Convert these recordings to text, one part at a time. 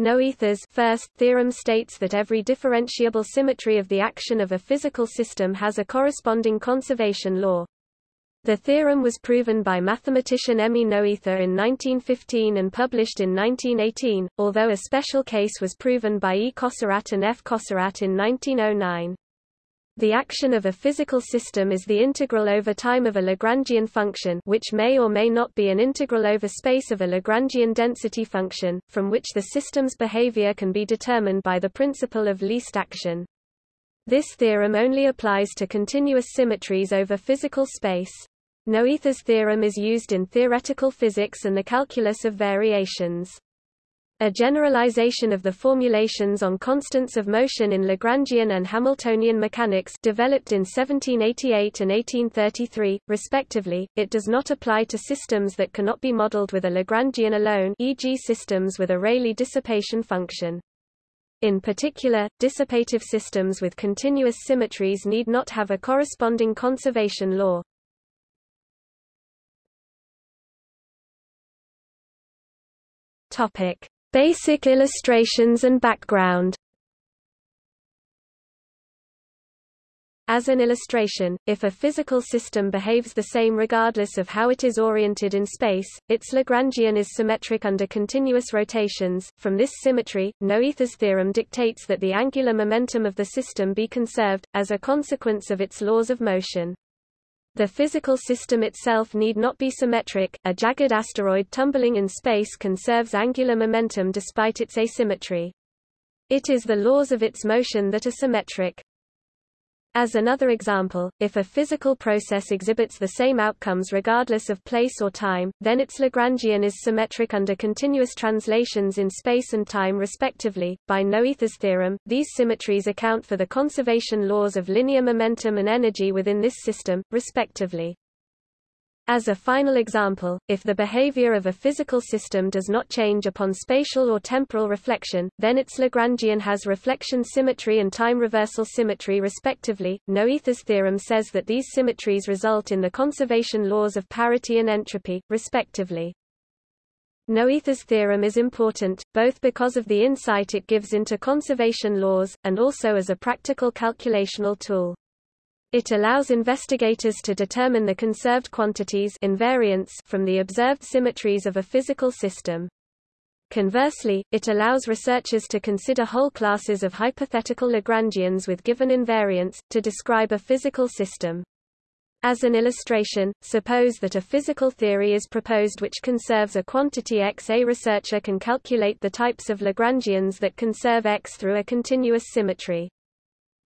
Noether's first theorem states that every differentiable symmetry of the action of a physical system has a corresponding conservation law. The theorem was proven by mathematician Emmy Noether in 1915 and published in 1918, although a special case was proven by E. Cosserat and F. Cosserat in 1909. The action of a physical system is the integral over time of a Lagrangian function which may or may not be an integral over space of a Lagrangian density function, from which the system's behavior can be determined by the principle of least action. This theorem only applies to continuous symmetries over physical space. Noether's theorem is used in theoretical physics and the calculus of variations. A generalization of the formulations on constants of motion in Lagrangian and Hamiltonian mechanics developed in 1788 and 1833, respectively, it does not apply to systems that cannot be modeled with a Lagrangian alone e.g. systems with a Rayleigh dissipation function. In particular, dissipative systems with continuous symmetries need not have a corresponding conservation law. Topic: Basic illustrations and background As an illustration, if a physical system behaves the same regardless of how it is oriented in space, its Lagrangian is symmetric under continuous rotations. From this symmetry, Noether's theorem dictates that the angular momentum of the system be conserved, as a consequence of its laws of motion. The physical system itself need not be symmetric. A jagged asteroid tumbling in space conserves angular momentum despite its asymmetry. It is the laws of its motion that are symmetric. As another example, if a physical process exhibits the same outcomes regardless of place or time, then its Lagrangian is symmetric under continuous translations in space and time respectively. By Noether's theorem, these symmetries account for the conservation laws of linear momentum and energy within this system, respectively. As a final example, if the behavior of a physical system does not change upon spatial or temporal reflection, then its Lagrangian has reflection symmetry and time reversal symmetry respectively. Noether's theorem says that these symmetries result in the conservation laws of parity and entropy, respectively. Noether's theorem is important, both because of the insight it gives into conservation laws, and also as a practical calculational tool. It allows investigators to determine the conserved quantities invariants from the observed symmetries of a physical system. Conversely, it allows researchers to consider whole classes of hypothetical Lagrangians with given invariants, to describe a physical system. As an illustration, suppose that a physical theory is proposed which conserves a quantity x. A researcher can calculate the types of Lagrangians that conserve x through a continuous symmetry.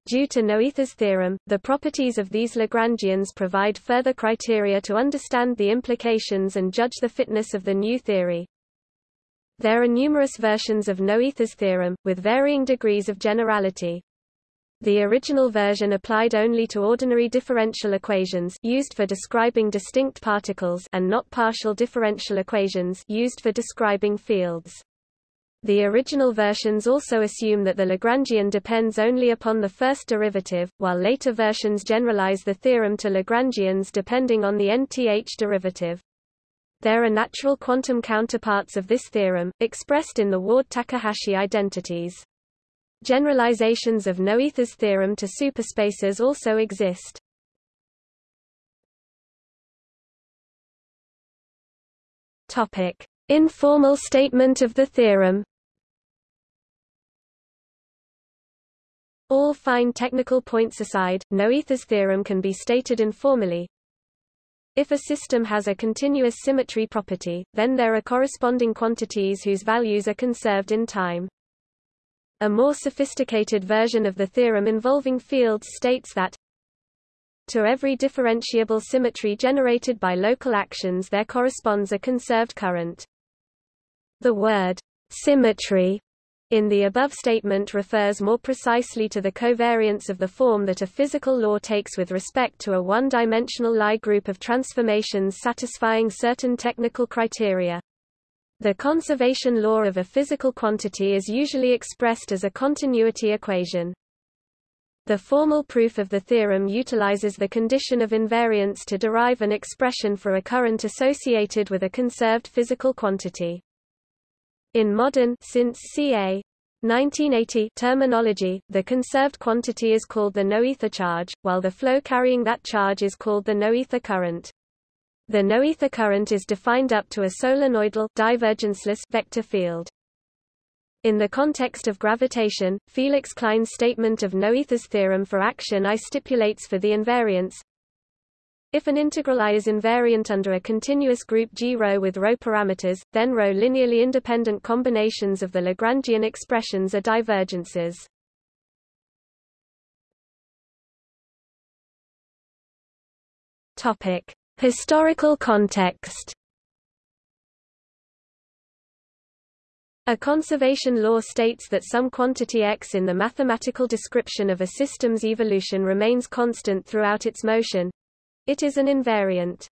Due to Noether's theorem, the properties of these Lagrangians provide further criteria to understand the implications and judge the fitness of the new theory. There are numerous versions of Noether's theorem, with varying degrees of generality. The original version applied only to ordinary differential equations used for describing distinct particles and not partial differential equations used for describing fields. The original versions also assume that the Lagrangian depends only upon the first derivative, while later versions generalize the theorem to Lagrangians depending on the nth derivative. There are natural quantum counterparts of this theorem, expressed in the Ward-Takahashi identities. Generalizations of Noether's theorem to superspaces also exist. Topic: Informal statement of the theorem All fine technical points aside, Noether's theorem can be stated informally. If a system has a continuous symmetry property, then there are corresponding quantities whose values are conserved in time. A more sophisticated version of the theorem involving fields states that to every differentiable symmetry generated by local actions there corresponds a conserved current. The word symmetry in the above statement refers more precisely to the covariance of the form that a physical law takes with respect to a one-dimensional Lie group of transformations satisfying certain technical criteria. The conservation law of a physical quantity is usually expressed as a continuity equation. The formal proof of the theorem utilizes the condition of invariance to derive an expression for a current associated with a conserved physical quantity. In modern since ca. 1980 terminology, the conserved quantity is called the noether charge, while the flow carrying that charge is called the noether current. The noether current is defined up to a solenoidal divergenceless vector field. In the context of gravitation, Felix Klein's statement of Noether's theorem for action I stipulates for the invariance if an integral I is invariant under a continuous group G rho with rho parameters, then rho linearly independent combinations of the Lagrangian expressions are divergences. Topic: Historical context. A conservation law states that some quantity x in the mathematical description of a system's evolution remains constant throughout its motion, it is an invariant.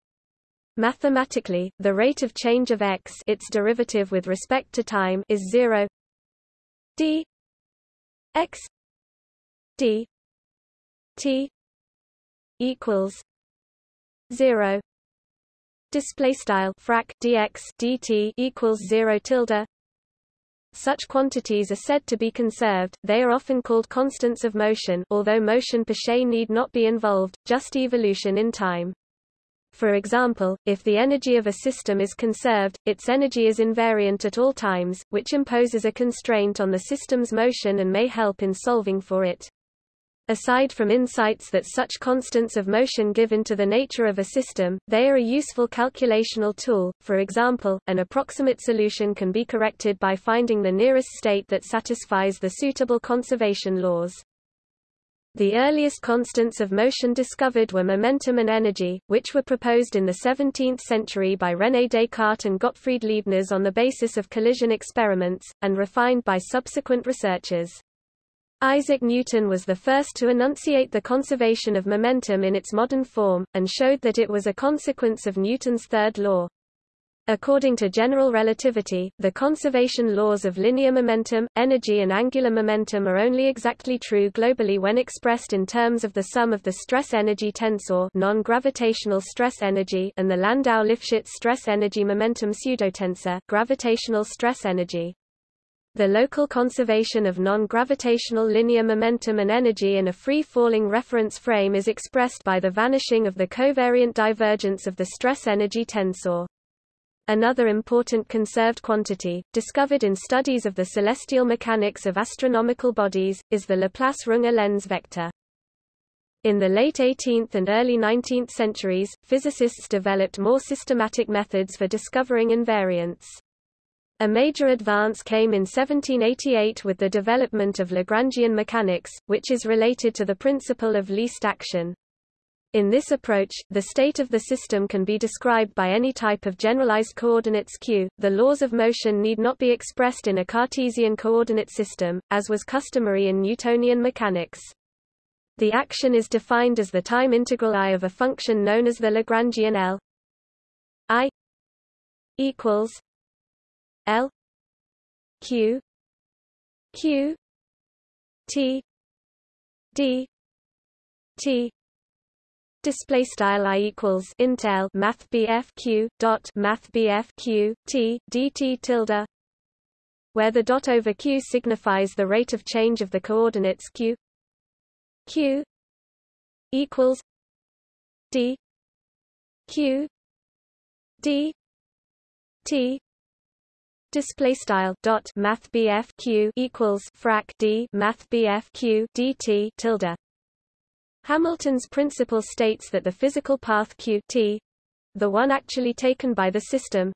Mathematically, the rate of change of x its derivative with respect to time is 0 d. X. D. T. equals 0 display style frac dx dt equals 0 tilde such quantities are said to be conserved, they are often called constants of motion although motion per se need not be involved, just evolution in time. For example, if the energy of a system is conserved, its energy is invariant at all times, which imposes a constraint on the system's motion and may help in solving for it. Aside from insights that such constants of motion give into the nature of a system, they are a useful calculational tool. For example, an approximate solution can be corrected by finding the nearest state that satisfies the suitable conservation laws. The earliest constants of motion discovered were momentum and energy, which were proposed in the 17th century by René Descartes and Gottfried Leibniz on the basis of collision experiments, and refined by subsequent researchers. Isaac Newton was the first to enunciate the conservation of momentum in its modern form, and showed that it was a consequence of Newton's third law. According to general relativity, the conservation laws of linear momentum, energy and angular momentum are only exactly true globally when expressed in terms of the sum of the stress-energy tensor non-gravitational stress energy and the Landau-Lifshitz stress-energy momentum pseudotensor gravitational stress energy. The local conservation of non-gravitational linear momentum and energy in a free-falling reference frame is expressed by the vanishing of the covariant divergence of the stress-energy tensor. Another important conserved quantity, discovered in studies of the celestial mechanics of astronomical bodies, is the Laplace-Runge-Lenz vector. In the late 18th and early 19th centuries, physicists developed more systematic methods for discovering invariants. A major advance came in 1788 with the development of Lagrangian mechanics, which is related to the principle of least action. In this approach, the state of the system can be described by any type of generalized coordinates q. The laws of motion need not be expressed in a Cartesian coordinate system, as was customary in Newtonian mechanics. The action is defined as the time integral i of a function known as the Lagrangian L i equals L Q Q T D T display style i equals intel math q dot math q t dt tilde where the dot over q signifies the rate of change of the coordinates q q equals d q d t display style dot math Q equals frac D math Q DT tilde Hamilton's principle states that the physical path q t, the one actually taken by the system,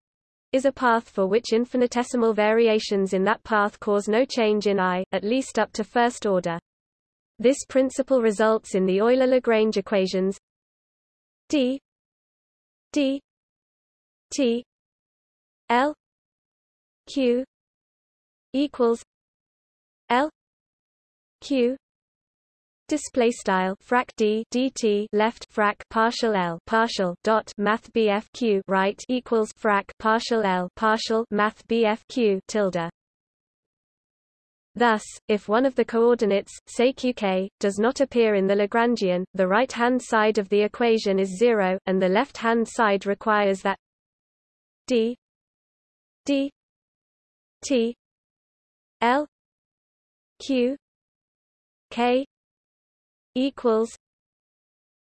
is a path for which infinitesimal variations in that path cause no change in I, at least up to first order. This principle results in the Euler-Lagrange equations d d t l q equals l q display style frac d dt left frac partial l partial dot math bf q right equals frac partial l partial math bf q tilde. Thus, if one of the coordinates, say qk, does not appear in the Lagrangian, the right-hand side of the equation is zero, and the left-hand side requires that d d T L Q K equals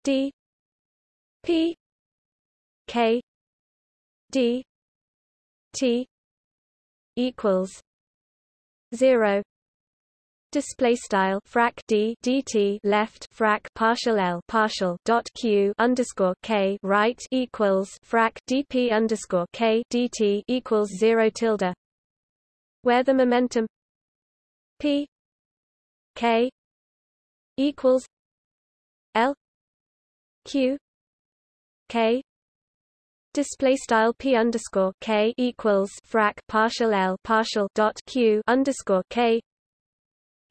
D P K D T equals zero. Display style frac d dt left frac partial l partial dot q underscore k right equals frac dp underscore k dt equals zero tilde, where the momentum p k equals l q k display style p underscore k equals frac partial l partial dot q underscore k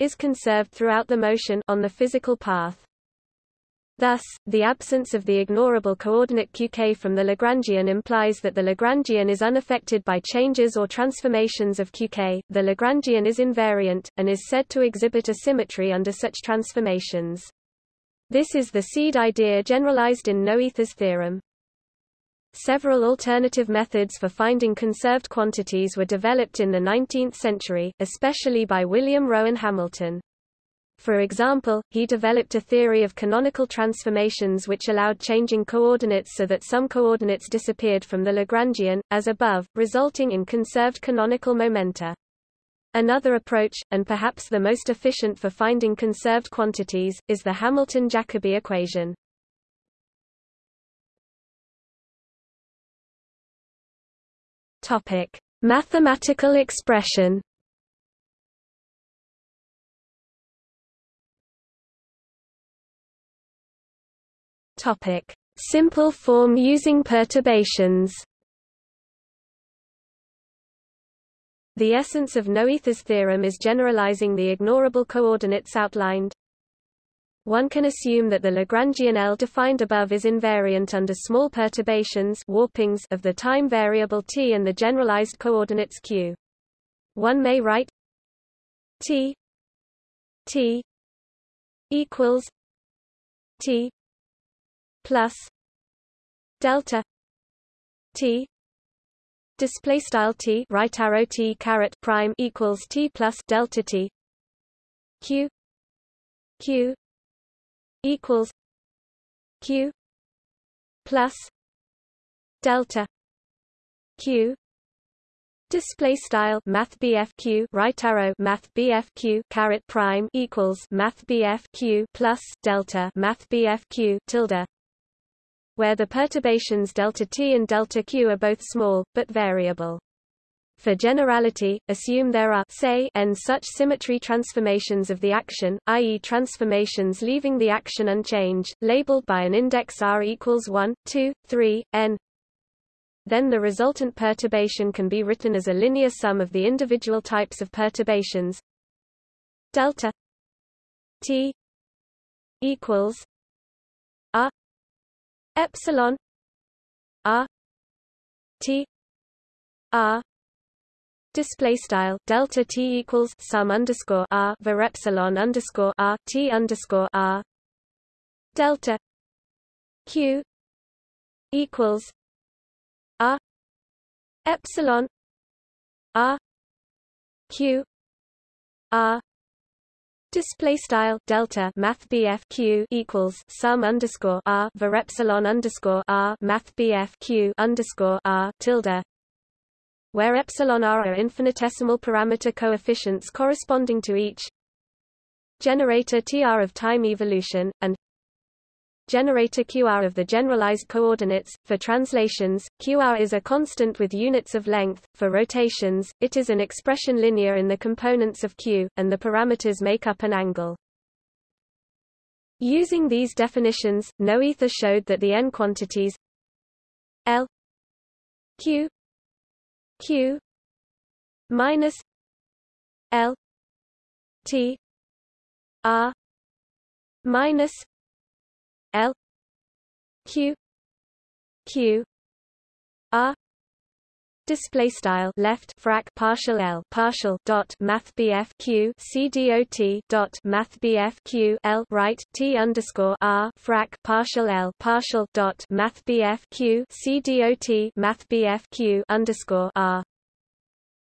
is conserved throughout the motion on the physical path. Thus, the absence of the ignorable coordinate qk from the Lagrangian implies that the Lagrangian is unaffected by changes or transformations of qk. The Lagrangian is invariant, and is said to exhibit a symmetry under such transformations. This is the seed idea generalized in Noether's theorem. Several alternative methods for finding conserved quantities were developed in the 19th century, especially by William Rowan Hamilton. For example, he developed a theory of canonical transformations which allowed changing coordinates so that some coordinates disappeared from the Lagrangian, as above, resulting in conserved canonical momenta. Another approach, and perhaps the most efficient for finding conserved quantities, is the Hamilton-Jacobi equation. Topic: Mathematical expression. Topic: Simple form using perturbations. The essence of Noether's theorem is generalizing the ignorable coordinates outlined. One can assume that the Lagrangian L defined above is invariant under small perturbations warpings of the time variable t and the generalized coordinates q. One may write t t equals t plus delta t display style t right arrow t caret prime equals t plus delta t q q equals q plus delta q Display style Math q right arrow Math q caret prime equals Math q plus delta Math q tilde, where the perturbations delta t and delta q are both small but variable. For generality, assume there are say n such symmetry transformations of the action, i.e. transformations leaving the action unchanged, labeled by an index r equals 1, 2, 3, n. Then the resultant perturbation can be written as a linear sum of the individual types of perturbations delta t equals r epsilon r t r display style delta t equals sum underscore r var epsilon underscore r t underscore r. Delta q equals r epsilon r q r Display style delta math q equals sum underscore r var epsilon underscore r math q underscore r tilde where epsilon r are infinitesimal parameter coefficients corresponding to each generator tr of time evolution, and generator qr of the generalized coordinates. For translations, qr is a constant with units of length. For rotations, it is an expression linear in the components of q, and the parameters make up an angle. Using these definitions, Noether showed that the n quantities L q q minus l t r minus l q q r Display style left frac partial L partial dot Math q C D O T dot Math q L right T underscore R frac partial L partial dot Math q C D O T Math q underscore R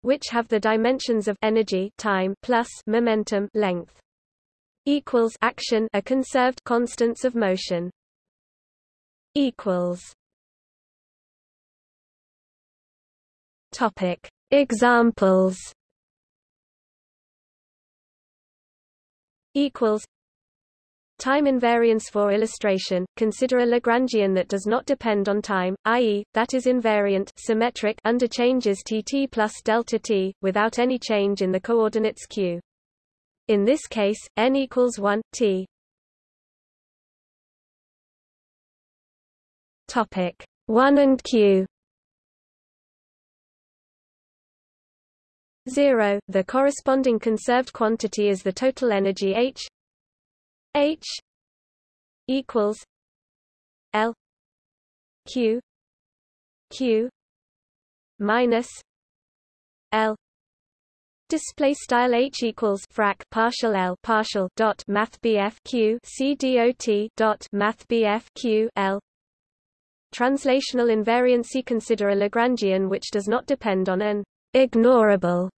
which have the dimensions of energy time plus momentum length equals action are conserved constants of motion. Equals. Topic. Examples. Equals. Time invariance for illustration, consider a Lagrangian that does not depend on time, i.e., that is invariant symmetric under changes tt plus delta t, without any change in the coordinates q. In this case, n equals 1, t. Topic 1 and q 0. The corresponding conserved quantity is the total energy H H equals L Q Q minus L Display style H equals frac partial L partial dot Math BF dot dot Math BF Q L. Translational invariancy Consider a Lagrangian which does not depend on an ignorable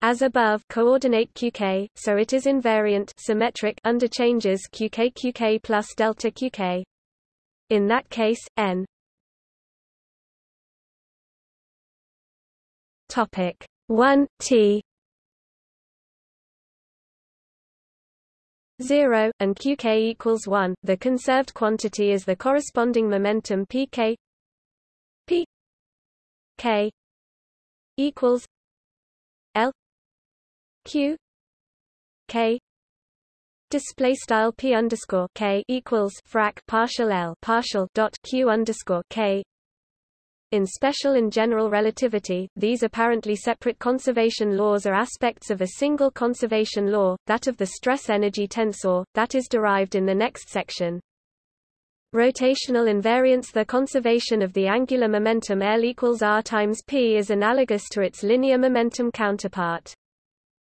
as above coordinate qk, so it is invariant symmetric under changes qk qk plus delta qk. In that case, n. Topic 1 t 0 and qk equals 1 the conserved quantity is the corresponding momentum pk p k equals l q k. Display style p underscore k equals frac partial l partial dot q underscore k in special and general relativity, these apparently separate conservation laws are aspects of a single conservation law, that of the stress-energy tensor, that is derived in the next section. Rotational invariance The conservation of the angular momentum L equals r times p is analogous to its linear momentum counterpart.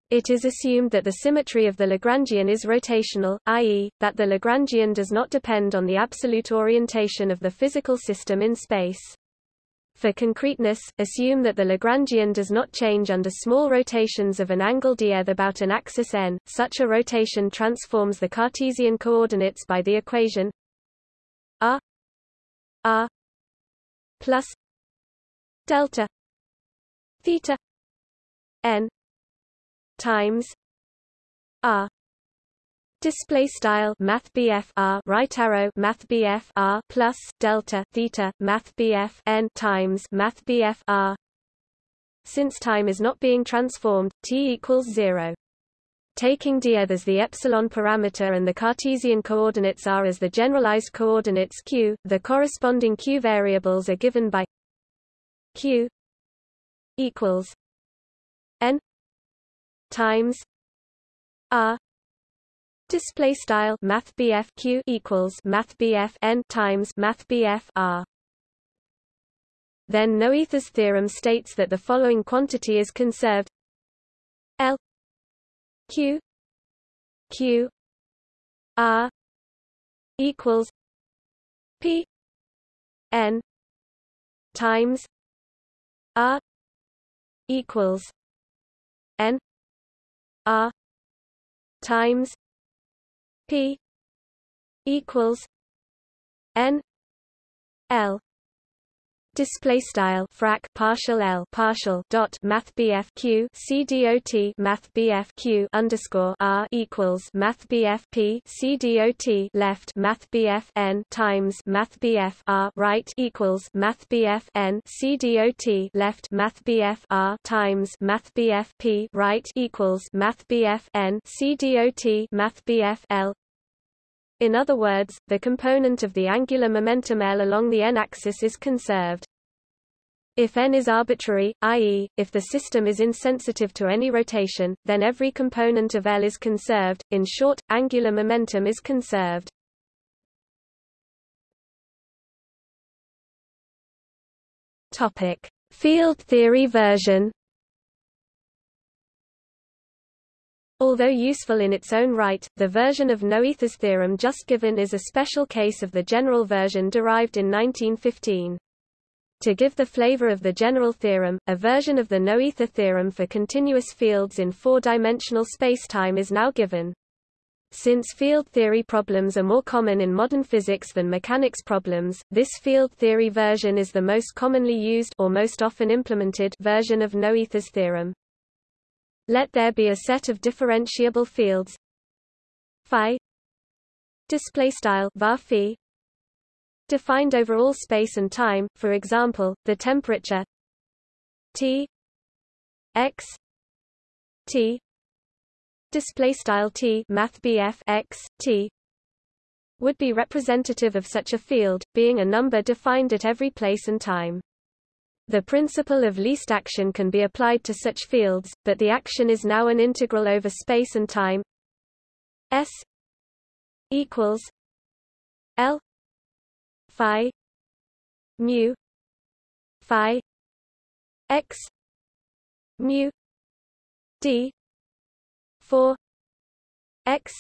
It is assumed that the symmetry of the Lagrangian is rotational, i.e., that the Lagrangian does not depend on the absolute orientation of the physical system in space. For concreteness, assume that the Lagrangian does not change under small rotations of an angle d about an axis n. Such a rotation transforms the Cartesian coordinates by the equation r r plus delta theta n times r display style math r right arrow math r plus delta theta math n times math r. Since time is not being transformed t equals 0 Taking df as the epsilon parameter and the Cartesian coordinates r as the generalized coordinates q, the corresponding q variables are given by q equals n times r display style math q equals math n times math r. Then Noether's theorem states that the following quantity is conserved L Q Q R equals P N times R equals N R times P equals N L Display style frac partial L partial dot Math BF Q C dot Math BF Q underscore R equals Math BF P C dot left Math BF N times Math BF R right equals Math BF N C dot left Math BF R times Math BF P right equals Math BF N C dot Math BF L in other words, the component of the angular momentum L along the n-axis is conserved. If n is arbitrary, i.e., if the system is insensitive to any rotation, then every component of L is conserved. In short, angular momentum is conserved. Topic: Field theory version Although useful in its own right, the version of Noether's theorem just given is a special case of the general version derived in 1915. To give the flavor of the general theorem, a version of the Noether theorem for continuous fields in four-dimensional spacetime is now given. Since field theory problems are more common in modern physics than mechanics problems, this field theory version is the most commonly used or most often implemented version of Noether's theorem. Let there be a set of differentiable fields. Phi. Display style var phi. Defined over all space and time, for example, the temperature. T. X. T. Display style T math x T. Would be representative of such a field, being a number defined at every place and time. The principle of least action can be applied to such fields, but the action is now an integral over space and time. S equals L phi mu phi x mu d 4 x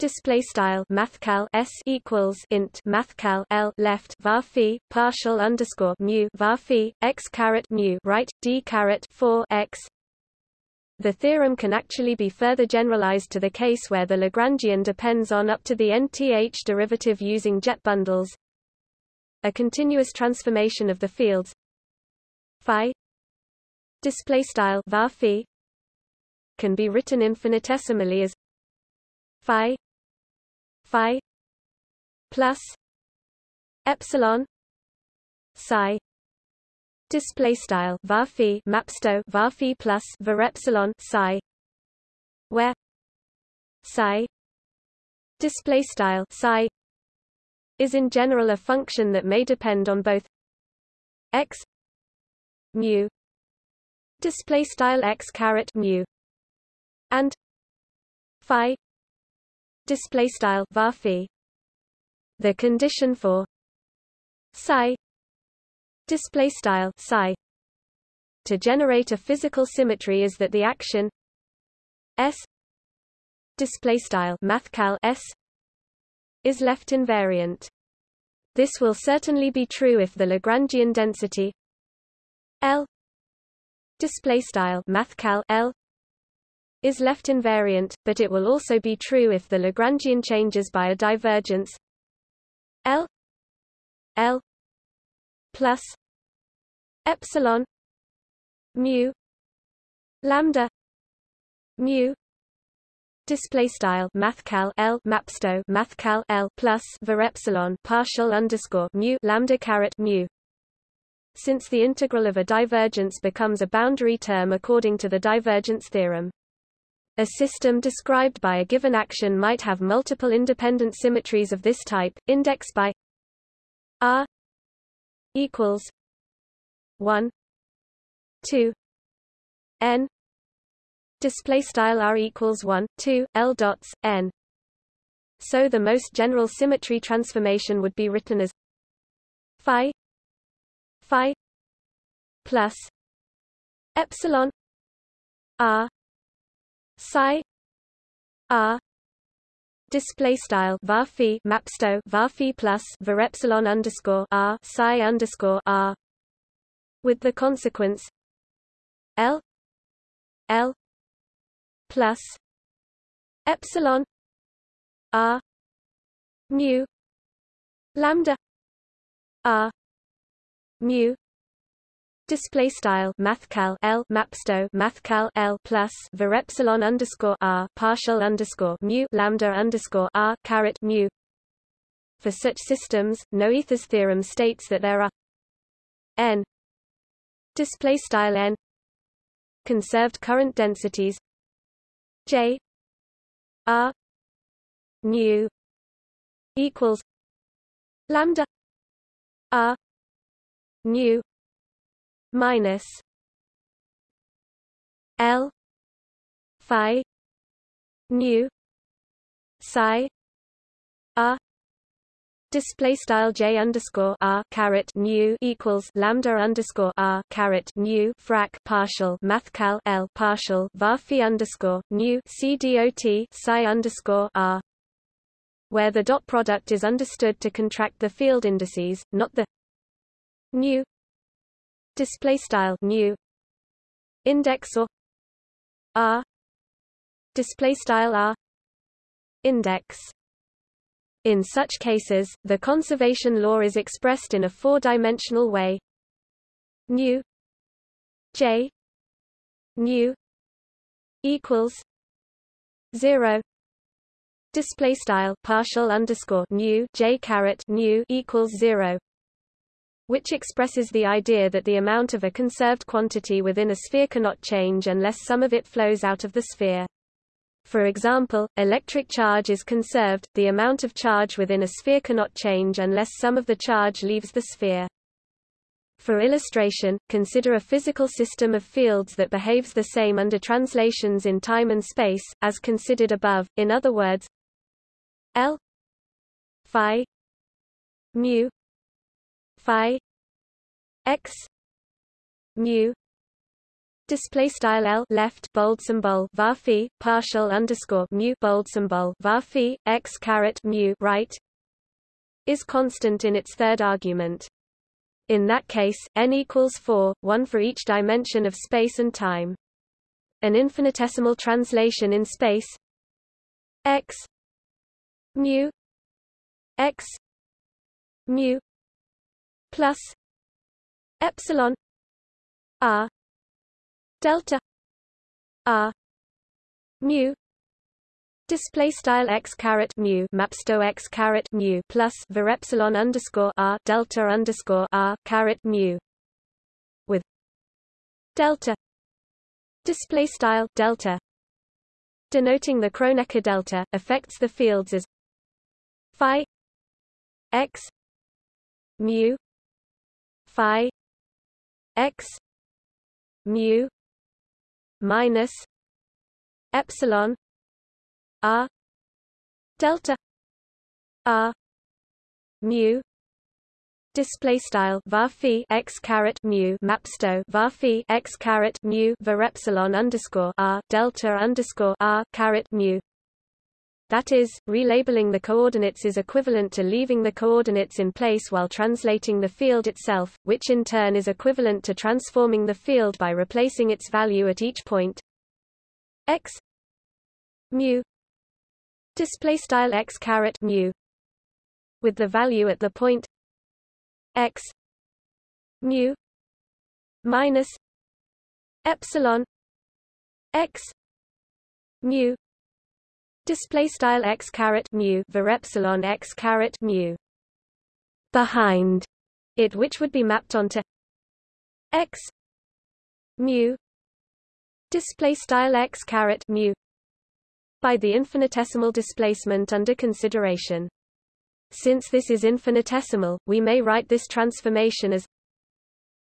Display style mathcal s equals int mathcal l left var phi partial underscore mu var phi x caret mu right d caret 4 x the theorem can actually be further generalized to the case where the Lagrangian depends on up to the nth derivative using jet bundles. A continuous transformation of the fields phi display style var phi can be written infinitesimally as phi phi plus epsilon psi. Display style var phi mapsto var phi plus var epsilon psi, where psi. Display style psi is in general a function that may depend on both x mu display style x caret mu and phi display style var. The condition for psi display style psi to generate a physical symmetry is that the action s display style mathcal s is left invariant this will certainly be true if the lagrangian density l display style mathcal l is left invariant but it will also be true if the lagrangian changes by a divergence. L l plus epsilon mu lambda mu display style mathcal l mapsto mathcal l plus var epsilon partial underscore mu lambda caret mu. Since the integral of a divergence becomes a boundary term according to the divergence theorem a system described by a given action might have multiple independent symmetries of this type, indexed by r equals 1 2 n. Display style r equals 1 2 l dots n. So the most general symmetry transformation would be written as phi phi plus epsilon r psi. R display style. Var phi. Mapsto var phi plus. Var epsilon underscore r. Psi underscore r. With the consequence l. L. Plus. Epsilon r. Mu. Lambda r. Mu display style mathcal l mapsto mathcal l plus var epsilon underscore r partial underscore mu lambda underscore r caret mu. For such systems, Noether's theorem states that there are n display style n conserved current densities j r nu equals lambda r nu minus L phi nu psi r Display style j underscore r caret nu equals lambda underscore r caret nu frac partial mathcal l partial varphi underscore nu c dot psi underscore r, where the dot product is understood to contract the field indices, not the nu display style nu index or r display style r index. In such cases the conservation law is expressed in a four-dimensional way. Nu j nu equals 0 display style partial underscore nu j caret nu equals 0 which expresses the idea that the amount of a conserved quantity within a sphere cannot change unless some of it flows out of the sphere. For example, electric charge is conserved, the amount of charge within a sphere cannot change unless some of the charge leaves the sphere. For illustration, consider a physical system of fields that behaves the same under translations in time and space, as considered above, in other words L phi mu phi x mu display style L left bold symbol var partial underscore mu bold symbol var x caret mu right is constant in its third argument. In that case, n equals 4, one for each dimension of space and time. An infinitesimal translation in space x mu x mu plus epsilon r delta r mu display style x caret mu mapsto x caret mu plus var epsilon underscore r delta underscore r caret mu with delta display style delta denoting the Kronecker delta affects the fields as phi x mu phi x mu minus epsilon r delta r mu display style var x caret mu mapsto var x caret mu var epsilon underscore r delta underscore r caret mu that is, relabeling the coordinates is equivalent to leaving the coordinates in place while translating the field itself, which in turn is equivalent to transforming the field by replacing its value at each point. X mu display style x caret mu with the value at the point x mu minus epsilon x mu display style x caret mu var epsilon x caret mu behind it which would be mapped onto x mu display style x caret mu by the infinitesimal displacement under consideration. Since this is infinitesimal we may write this transformation as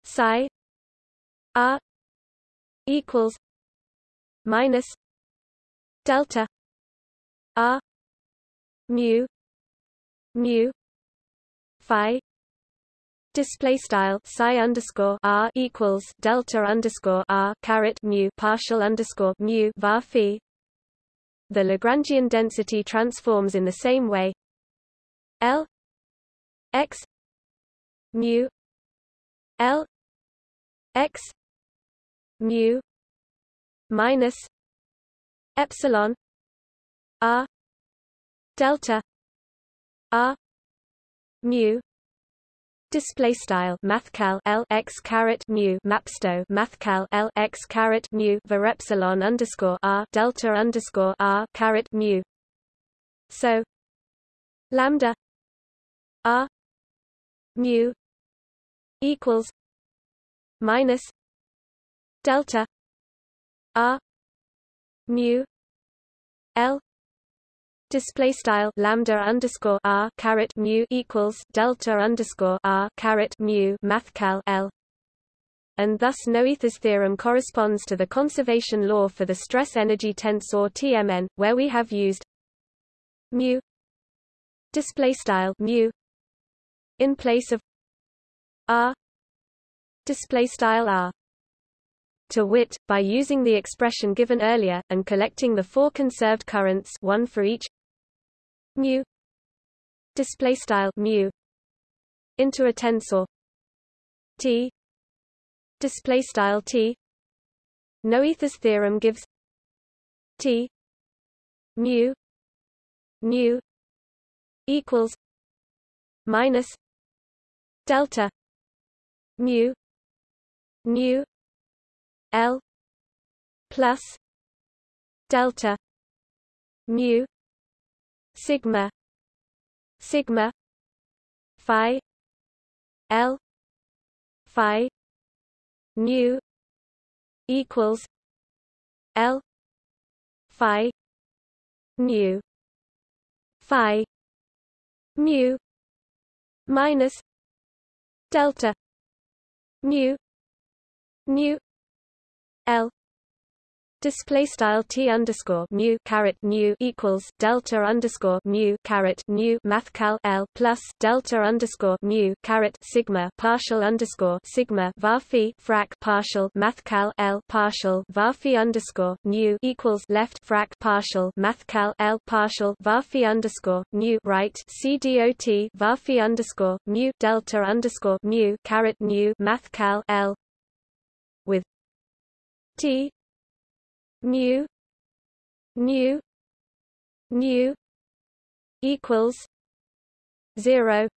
psi r equals minus delta R mu mu phi display style psi underscore r equals delta underscore r caret mu partial underscore mu var phi. The Lagrangian density transforms in the same way. L x mu L x mu minus epsilon r delta. R mu. Display style mathcal l x caret mu mapsto mathcal l x caret mu var epsilon underscore r delta underscore r caret mu. So lambda r mu equals minus delta r mu l display style lambda underscore r caret mu equals delta underscore r caret mu mathcal l. And thus Noether's theorem corresponds to the conservation law for the stress energy tensor TMN, where we have used mu display style mu in place of r display style r. To wit, by using the expression given earlier, and collecting the four conserved currents one for each mu. Display style mu. Into a tensor. T. Display style T. Noether's theorem gives T. Mu. Nu equals minus delta mu nu L plus delta mu sigma. Sigma. Phi. L. Phi. Nu. Equals. L. Phi. Nu. Phi. Mu minus. Delta. Mu mu L Display style t underscore mu caret nu equals delta underscore mu caret nu mathcal l plus delta underscore mu caret sigma partial underscore sigma var frac partial mathcal l partial var underscore nu equals left frac partial mathcal l partial var underscore nu right c dot var underscore mu delta underscore mu caret nu mathcal l with t mu mu mu equals zero.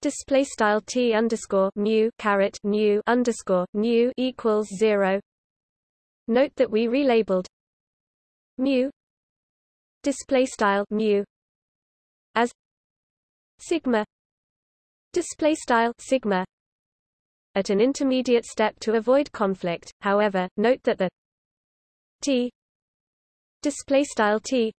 Display style t underscore mu caret nu underscore nu equals zero. Note that we relabeled mu display style mu as sigma display style sigma at an intermediate step to avoid conflict. However note that the T. Display style T.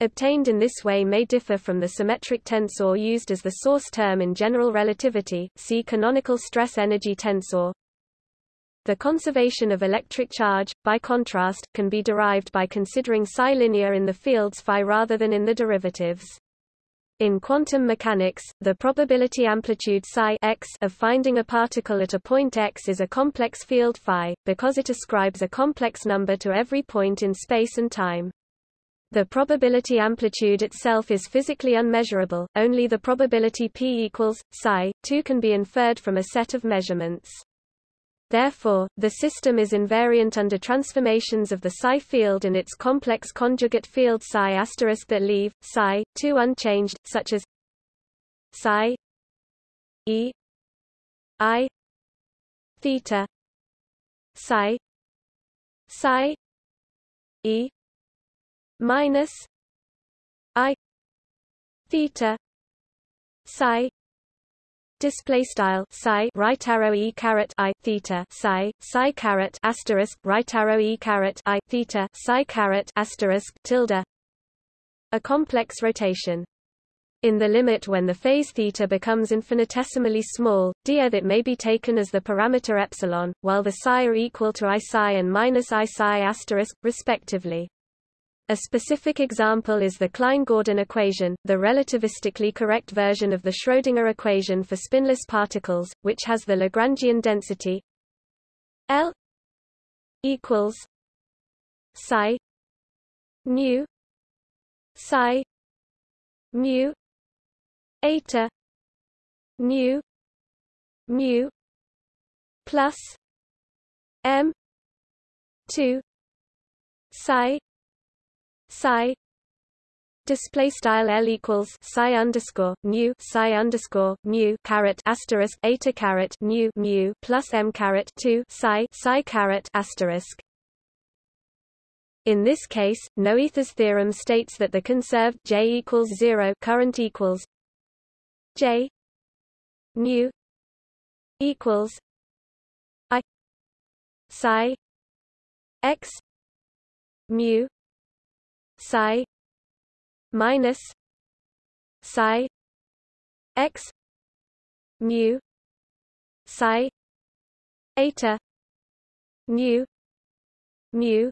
Obtained in this way may differ from the symmetric tensor used as the source term in general relativity see canonical stress energy tensor. The conservation of electric charge, by contrast, can be derived by considering psi linear in the fields phi rather than in the derivatives. In quantum mechanics, the probability amplitude psi x of finding a particle at a point x is a complex field phi, because it ascribes a complex number to every point in space and time. The probability amplitude itself is physically unmeasurable, only the probability p equals, psi, 2 can be inferred from a set of measurements. Therefore, the system is invariant under transformations of the psi field and its complex conjugate field psi asterisk that leave psi 2 unchanged, such as psi e i theta psi psi e minus i theta psi display style psi right arrow e caret i theta psi psi caret asterisk right arrow e caret i theta psi caret asterisk tilde a complex rotation in the limit when the phase theta becomes infinitesimally small, d that may be taken as the parameter epsilon, while the psi are equal to i psi and minus i psi asterisk, respectively. A specific example is the Klein-Gordon equation, the relativistically correct version of the Schrödinger equation for spinless particles, which has the Lagrangian density L equals psi nu psi mu eta nu mu plus m 2 psi psi display style L equals psi underscore mu psi underscore mu caret asterisk eta caret nu mu plus m caret 2 psi psi caret asterisk. In this case, Noether's theorem states that the conserved J equals zero current equals J mu equals I psi x mu psi minus psi x mu psi eta nu mu.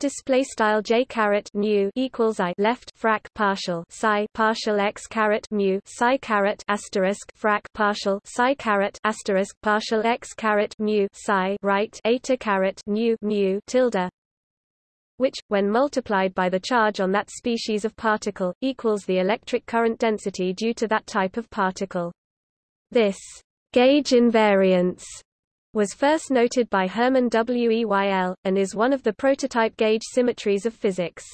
Display style j caret nu equals i left frac partial psi partial x caret mu psi caret asterisk frac partial psi caret asterisk partial x caret mu psi right eta caret nu mu tilde which, when multiplied by the charge on that species of particle, equals the electric current density due to that type of particle. This Gauge invariance was first noted by Hermann Weyl, and is one of the prototype gauge symmetries of physics.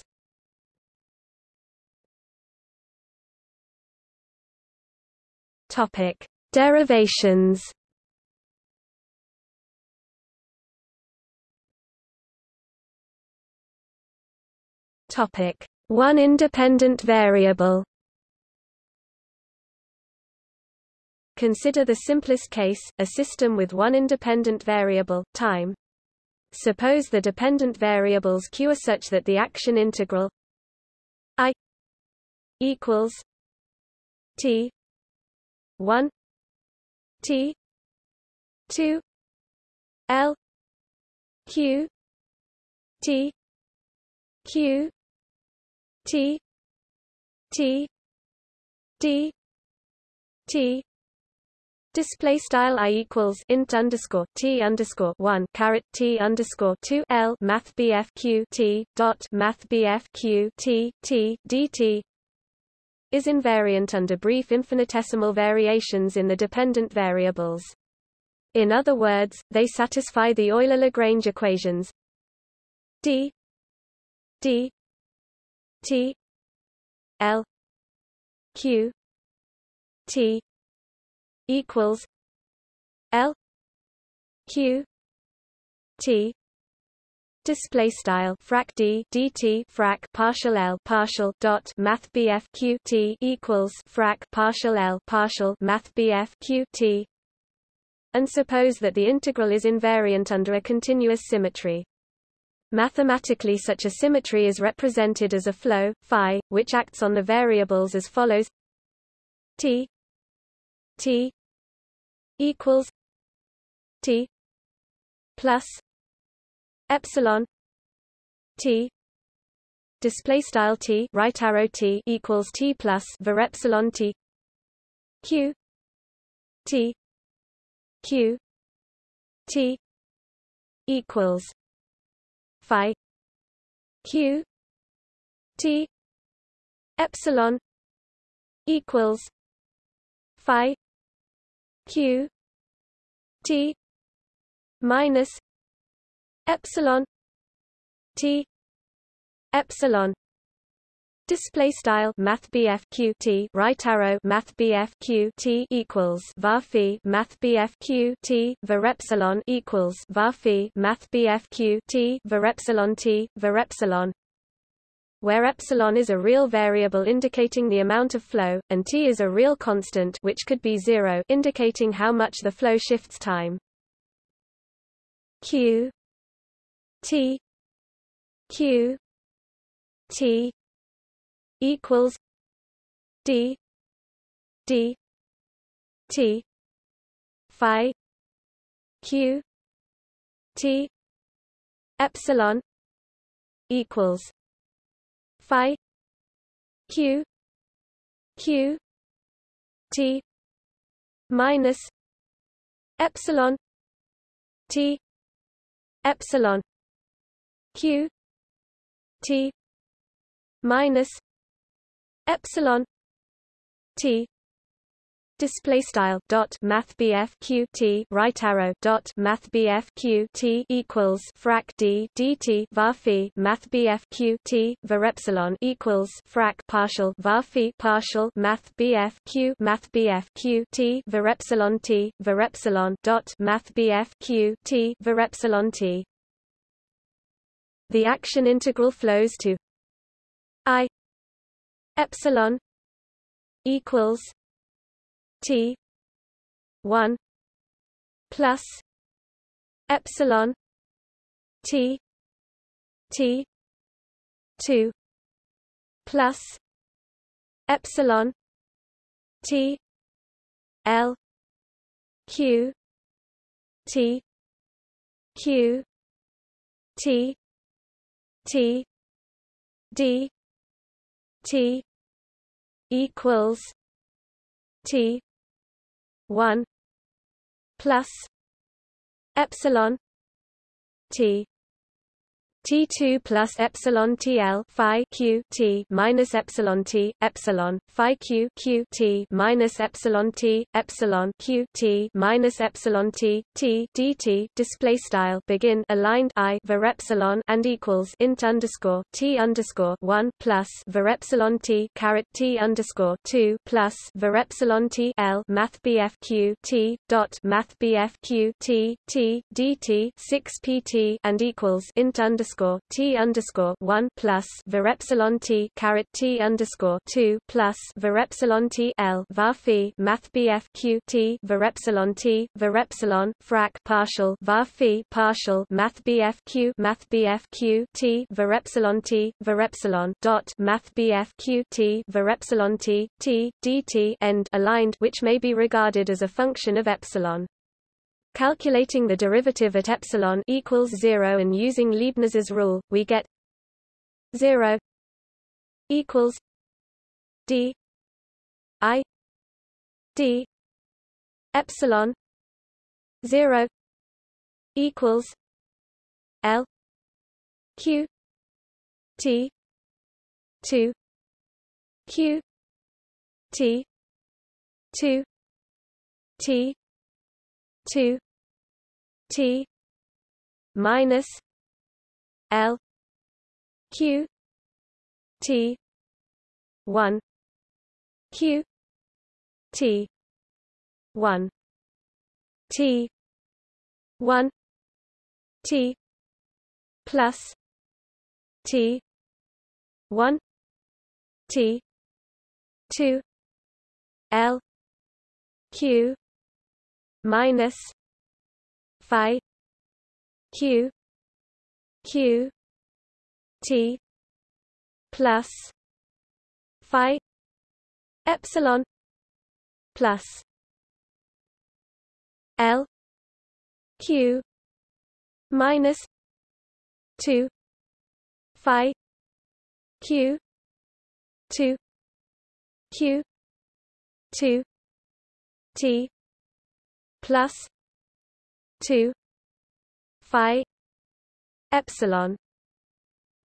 Topic: Derivations. Topic: One independent variable. Consider the simplest case, a system with one independent variable, time. Suppose the dependent variables q are such that the action integral i equals t 1 T two L Q T Q T T D T Display style i equals int underscore t underscore one caret t underscore two l math bf q t dot math bf q t t is invariant under brief infinitesimal variations in the dependent variables. In other words, they satisfy the Euler-Lagrange equations d d t l q t equals l q t display style frac d dt frac partial l partial dot math bf q t equals frac partial l partial math bf q t and suppose that the integral is invariant under a continuous symmetry. Mathematically such a symmetry is represented as a flow, phi, which acts on the variables as follows. T t equals t plus epsilon t. Display style t right arrow t equals t plus var epsilon t q t q t equals phi q t epsilon equals phi q t minus epsilon t epsilon Display style Math BF Q T right arrow Math BF Q T equals var phi Math BF Q T var epsilon equals var phi Math BF Q T var epsilon T var epsilon where epsilon is a real variable indicating the amount of flow, and t is a real constant which could be zero indicating how much the flow shifts time. Q T Q T equals D D T Phi Q T Epsilon equals Phi Q Q T minus Epsilon T epsilon q t minus epsilon t display style dot math bf q t right arrow dot math bf q t equals frac d dt var phi math bf q t var epsilon equals frac partial var phi partial math bf q math bf q t var epsilon t var epsilon dot math bf q t var epsilon t. The action integral flows to i epsilon equals T one plus epsilon T T two plus epsilon T L Q T Q T T D T equals T one plus epsilon T T2 plus epsilon TL phi q T minus epsilon T epsilon phi q q T minus epsilon T epsilon q T minus epsilon T T dt display style begin aligned I var epsilon and equals int underscore T underscore one plus var epsilon T caret T underscore two plus var epsilon T L math BF q T dot math BF q T T dt six PT and equals int underscore underscore T underscore one plus var epsilon T caret T underscore two plus var epsilon T L var phi Math BF Q T var epsilon T var epsilon frac partial var phi partial Math BF Q Math BF Q T var epsilon T var epsilon dot Math BF Q T var epsilon T T dt end aligned which may be regarded as a function of epsilon. Calculating the derivative at epsilon equals 0 and using Leibniz's rule, we get 0 equals d i d epsilon 0 equals l q t 2 q t 2 t 2 T minus L Q T one Q T one T one T plus T one T two L Q minus phi q q t plus phi epsilon plus l q minus 2 phi q 2 q 2 t plus 2 phi epsilon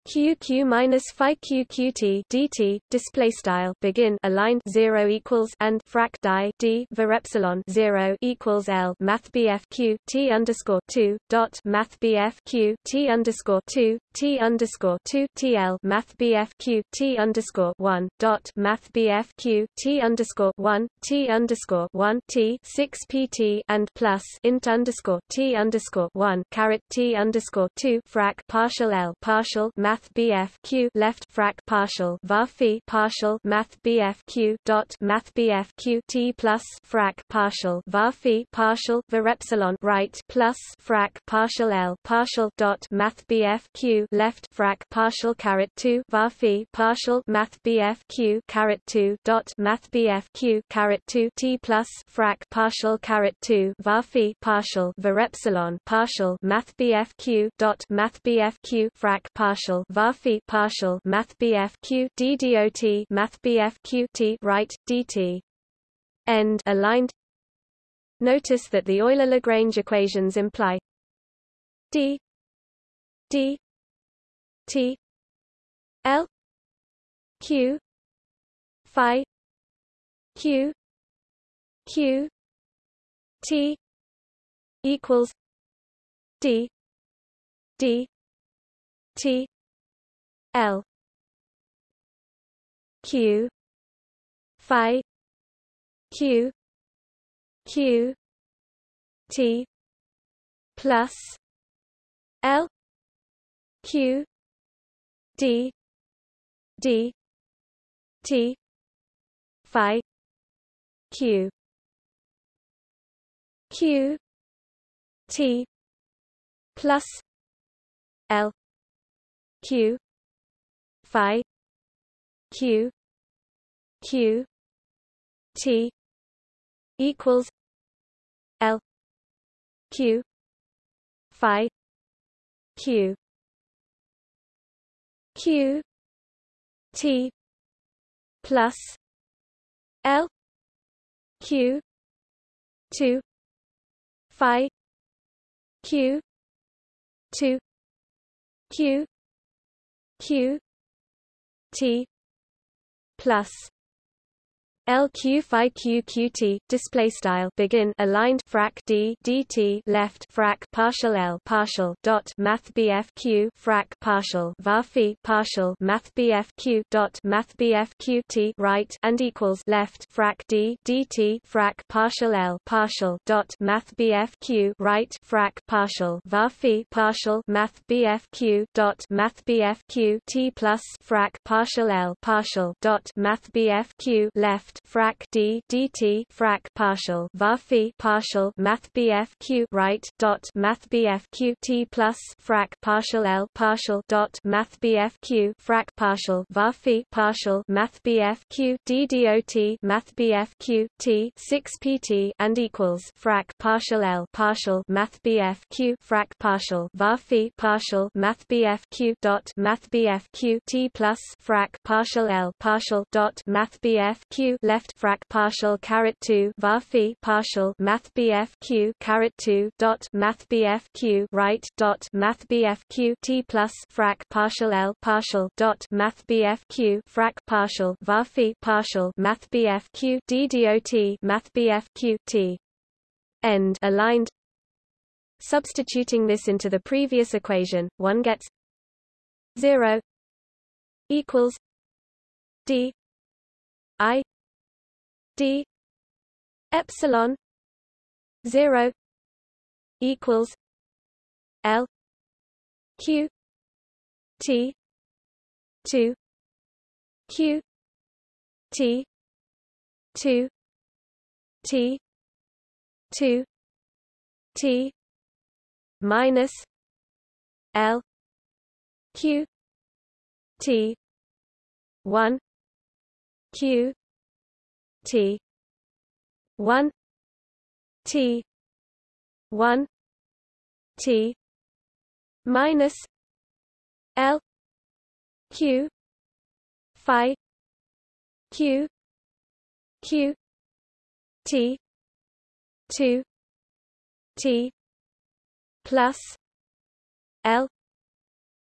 q q minus phi q q t dt display style begin aligned 0 equals and frac die d var epsilon 0 equals l math bf q t underscore 2 dot math bf q t underscore 2 t underscore 2 tl math bf q t underscore 1 dot math bf q t underscore 1 t underscore 1 t 6 pt and plus int underscore t underscore 1 caret t underscore 2 frac partial l partial math math BF Q left frac partial var phi partial math BF Q dot math BF Q T plus frac partial var phi partial var epsilon right plus frac partial L partial dot math BF Q left frac partial caret 2 var phi partial math BF Q caret 2 dot math BF Q caret 2 T plus frac partial caret 2 var phi partial var epsilon partial math BF Q dot math BF Q frac partial var phi partial math BF Q math BF Q T right dt end. Aligned. Notice that the Euler-Lagrange equations imply d d t l q phi q q t equals d d t L. Q. Phi. Q. Q. T. Plus. L. Q. D. D. T. Phi. Q. Q. T. Plus. L. Q phi q q t equals l q phi q q t plus l q 2 phi q 2 q q t plus LQ phi QQT display style begin aligned frac D DT left frac partial L partial dot math BF Q frac partial varphi partial math BF Q dot math BF QT right and equals left frac D DT frac partial L partial dot math BF Q right frac partial varphi partial math Q dot math Q T plus frac partial L partial dot math BF Q left left frac d dt frac partial var partial math bf q right dot math bf q t plus frac partial l partial dot math bf q frac partial var partial math bf q d dot math bf q t 6 pt and equals frac partial l partial math bf q frac partial var partial math bf q dot math bf q t plus frac partial l partial dot math bf q left frac partial caret 2 var partial math bf q caret 2 dot math bf q right dot math bf q t plus frac partial l partial dot math bf q frac partial var partial math bf q d dot math bf q t. End. Aligned. Substituting this into the previous equation, one gets 0 equals d i d epsilon 0 equals l q t 2 q t 2 t 2 t minus l q t 1 q T. one. T. one. T. minus L Q Phi Q Q T two T plus L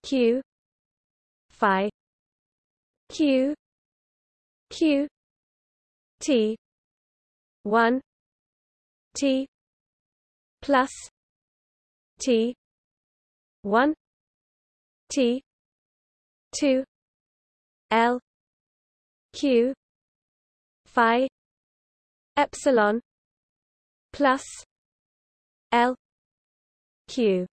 Q Phi Q Q T. one. T. plus T. one. T. two. L. Q. Phi. Epsilon. Plus L. Q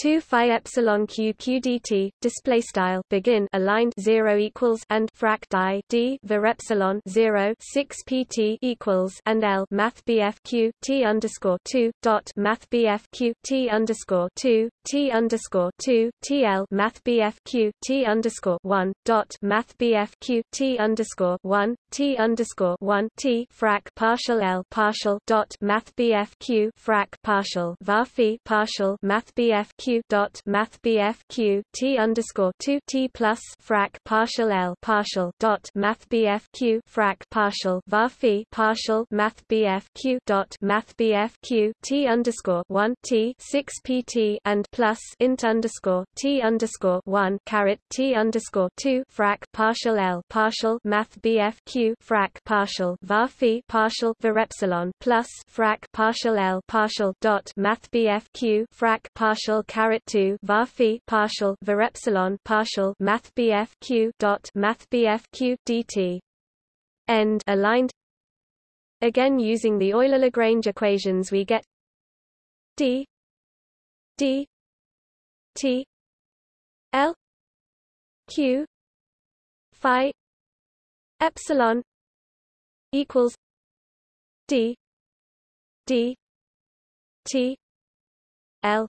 2 phi epsilon q q dt display style begin aligned 0 equals and frac die d var epsilon 0 6 pt equals and l math bf q t underscore 2 dot math bf q t underscore 2 t underscore 2 tl math bf q t underscore 1 dot math bf q t underscore 1 t underscore 1 t frac partial l partial dot math bf q frac partial var partial math bf q dot math bf q t underscore two t plus frac partial l partial dot math bf q frac partial var partial math bf q dot math bf q t underscore one t six pt and plus int underscore t underscore one caret t underscore two frac partial l partial math bf q frac partial var partial var epsilon plus frac partial l partial dot math bf q frac partial caret 2 var partial var epsilon partial math bf q dot math bf q dt. End aligned. Again using the Euler Lagrange equations we get d d t l q phi epsilon equals d d t l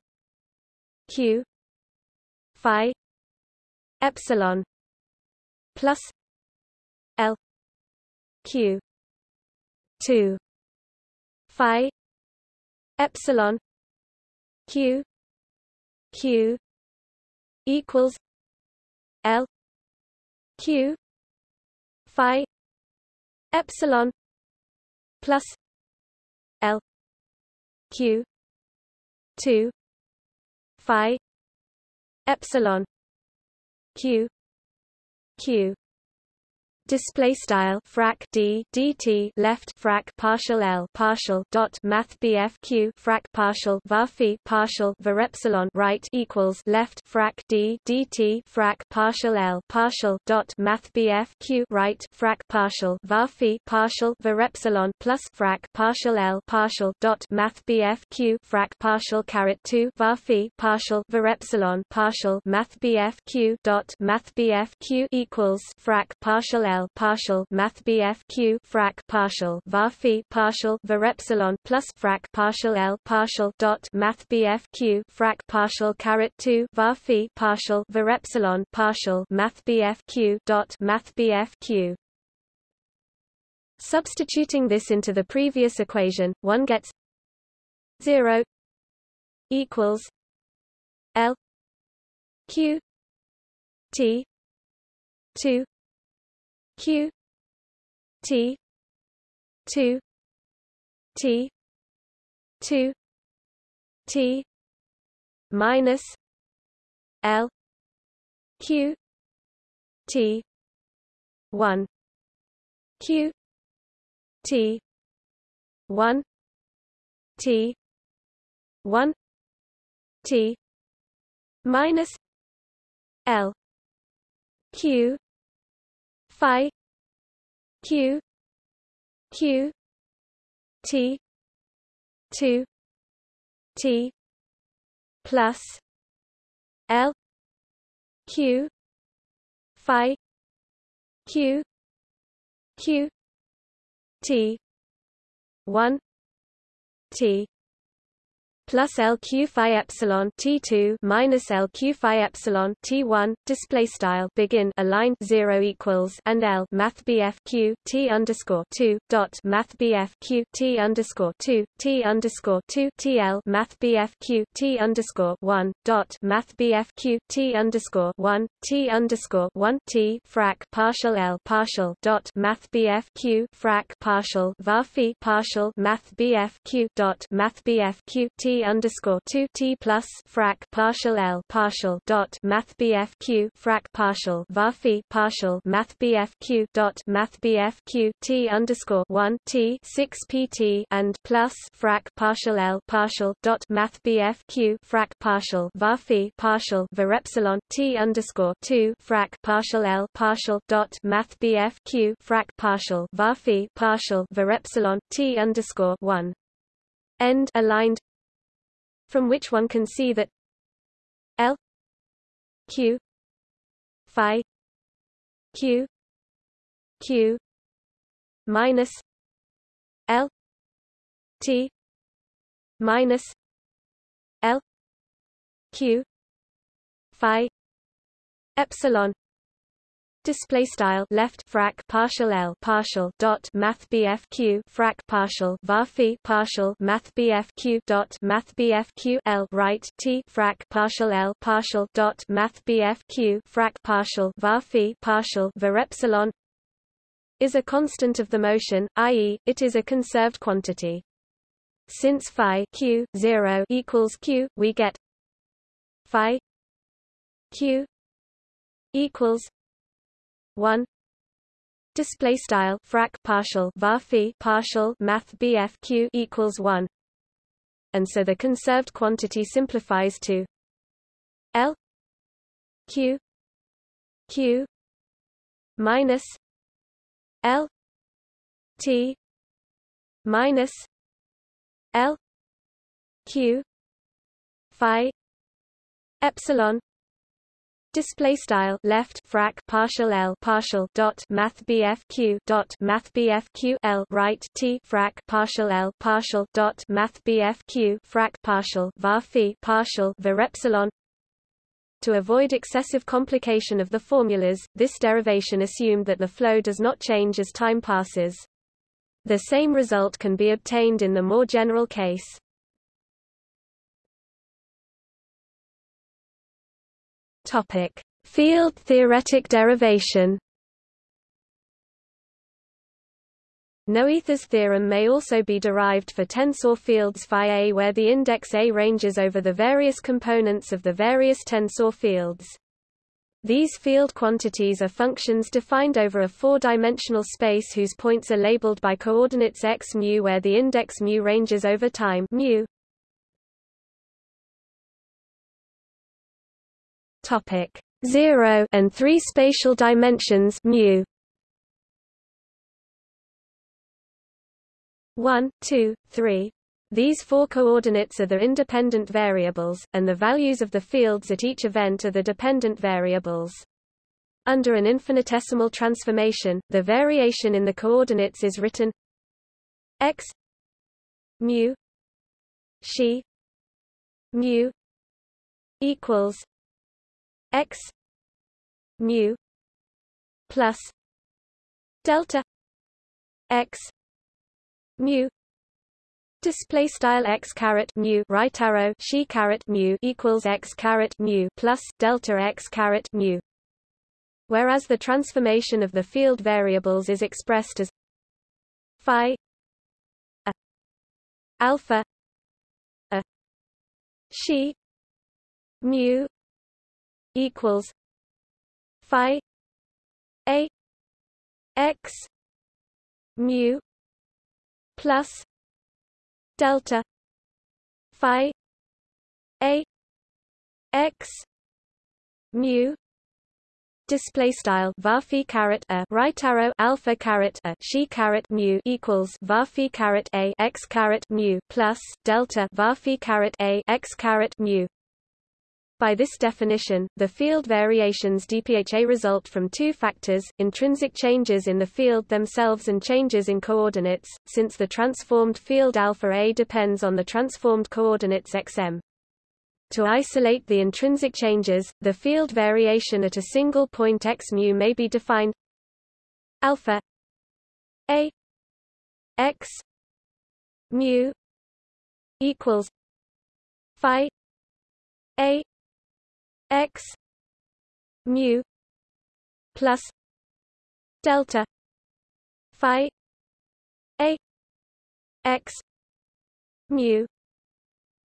q phi epsilon plus l q 2 phi epsilon q q equals l q phi epsilon plus l q 2 phi epsilon q q display style frac d dt left frac partial l partial dot math bf q frac partial var partial var epsilon right equals left frac d dt frac partial l partial dot math bf q right frac partial var partial var epsilon plus frac partial l partial dot math bf q frac partial caret 2 var partial var epsilon partial math bf q dot math bf q equals frac partial l L partial Math BF Q frac partial var phi partial var epsilon plus frac partial L partial dot Math BF Q frac partial caret 2 var phi partial var epsilon partial Math BF Q dot Math BF Q. Substituting this into the previous equation, one gets 0 equals L Q T 2 q t 2 t 2 t minus l q t 1 q t 1 t 1 t minus l q phi q q t 2 t plus l q phi q q t 1 t plus LQ phi epsilon T2 minus LQ phi epsilon T1 display style begin aligned 0 equals and L math BF Q T underscore 2 dot math BF Q T underscore 2 T underscore 2 TL math BF Q T underscore 1 dot math BF Q T underscore 1 T underscore 1 T frac partial L partial dot math BF Q frac partial var partial math BF Q dot math BF Q T underscore two T plus frac partial L partial dot Math Q frac partial varphi partial Math Q dot Math Q T underscore one T six PT and plus frac partial L partial dot Math Q frac partial varphi partial var epsilon T underscore two frac partial L partial dot Math Q frac partial varphi partial var epsilon T underscore one. End aligned from which one can see that L Q phi Q Q minus L T minus L Q phi epsilon display style left frac partial l partial dot math bf q frac partial var partial math q dot math l right t frac partial l partial dot math frac partial var partial var epsilon is a constant of the motion i.e it is a conserved quantity. Since phi q 0 equals q we get phi q equals 1 display style frac partial var partial math bf q equals 1 and so the conserved quantity simplifies to l q q minus l t minus l q phi epsilon display style left frac partial l partial dot math bf q dot math bf q l right t frac partial l partial dot math bf q frac partial var partial var epsilon to avoid excessive complication of the formulas, this derivation assumed that the flow does not change as time passes. The same result can be obtained in the more general case. Topic: Field theoretic derivation. Noether's theorem may also be derived for tensor fields phi A where the index A ranges over the various components of the various tensor fields. These field quantities are functions defined over a four-dimensional space whose points are labeled by coordinates x mu where the index mu ranges over time mu. Topic 0 and 3 spatial dimensions mu 1, 2, 3. These four coordinates are the independent variables, and the values of the fields at each event are the dependent variables. Under an infinitesimal transformation, the variation in the coordinates is written x mu she mu equals x mu plus delta x mu display style x caret mu right arrow she caret mu equals x caret mu plus delta x caret mu. Whereas the transformation of the field variables is expressed as phi a alpha a she mu equals phi a x mu plus delta phi a x mu display style var caret a right arrow alpha caret a she caret mu equals var caret a x caret mu plus delta var caret a x caret mu by this definition, the field variations dpha result from two factors, intrinsic changes in the field themselves and changes in coordinates, since the transformed field alpha A depends on the transformed coordinates xm. To isolate the intrinsic changes, the field variation at a single point x mu may be defined alpha A x mu equals phi A x mu plus delta phi a x mu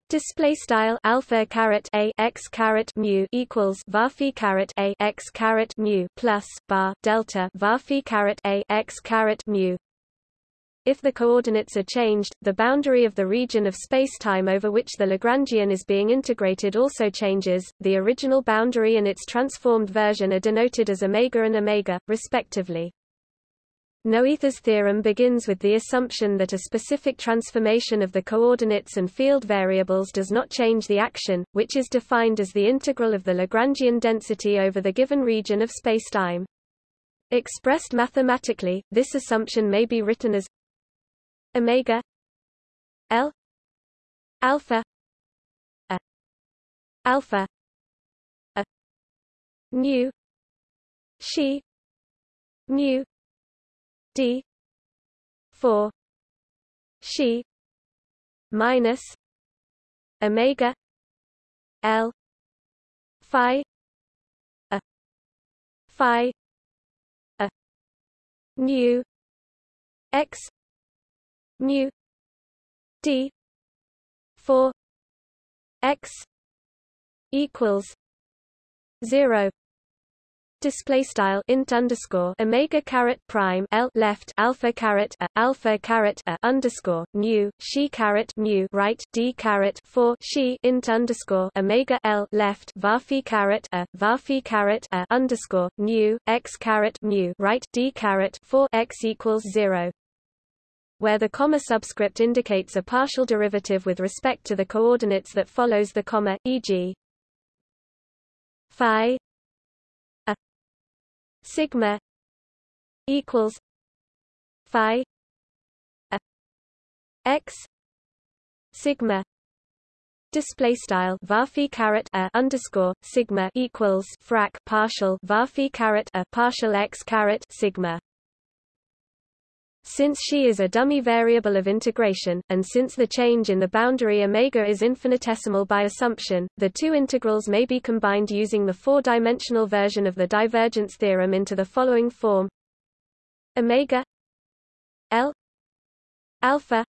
Display style alpha caret a x caret mu equals varphi caret a x caret mu plus bar delta varphi caret a x caret mu if the coordinates are changed, the boundary of the region of spacetime over which the Lagrangian is being integrated also changes. The original boundary and its transformed version are denoted as omega and omega, respectively. Noether's theorem begins with the assumption that a specific transformation of the coordinates and field variables does not change the action, which is defined as the integral of the Lagrangian density over the given region of spacetime. Expressed mathematically, this assumption may be written as omega L alpha a alpha a mu she mu d 4 she minus omega L phi a phi a mu x mu d 4 x equals 0 display style int underscore omega caret prime l left alpha caret a alpha caret a underscore nu she caret mu right d caret 4 she int underscore omega l left varphi caret a varphi caret a underscore nu x caret mu right d caret 4 x equals 0 where the comma subscript indicates a partial derivative with respect to the coordinates that follows the comma, e.g. phi a sigma equals phi a x sigma display style varphi caret a underscore sigma equals frac partial varphi caret a partial x caret sigma since she is a dummy variable of integration, and since the change in the boundary omega is infinitesimal by assumption, the two integrals may be combined using the four-dimensional version of the divergence theorem into the following form. Omega l alpha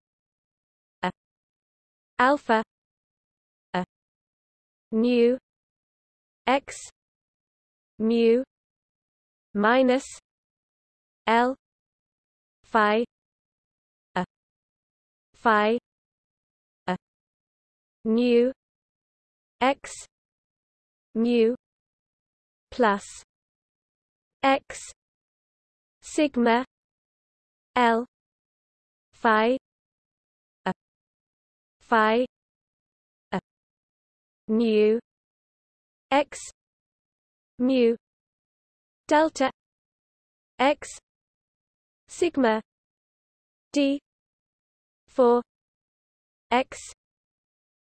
a alpha a nu x mu minus l phi. A. Phi. A. Nu x. Mu. Plus. X. Sigma. L. Phi. A. Phi. A. Nu x. Mu. Delta. X sigma. D. 4 x.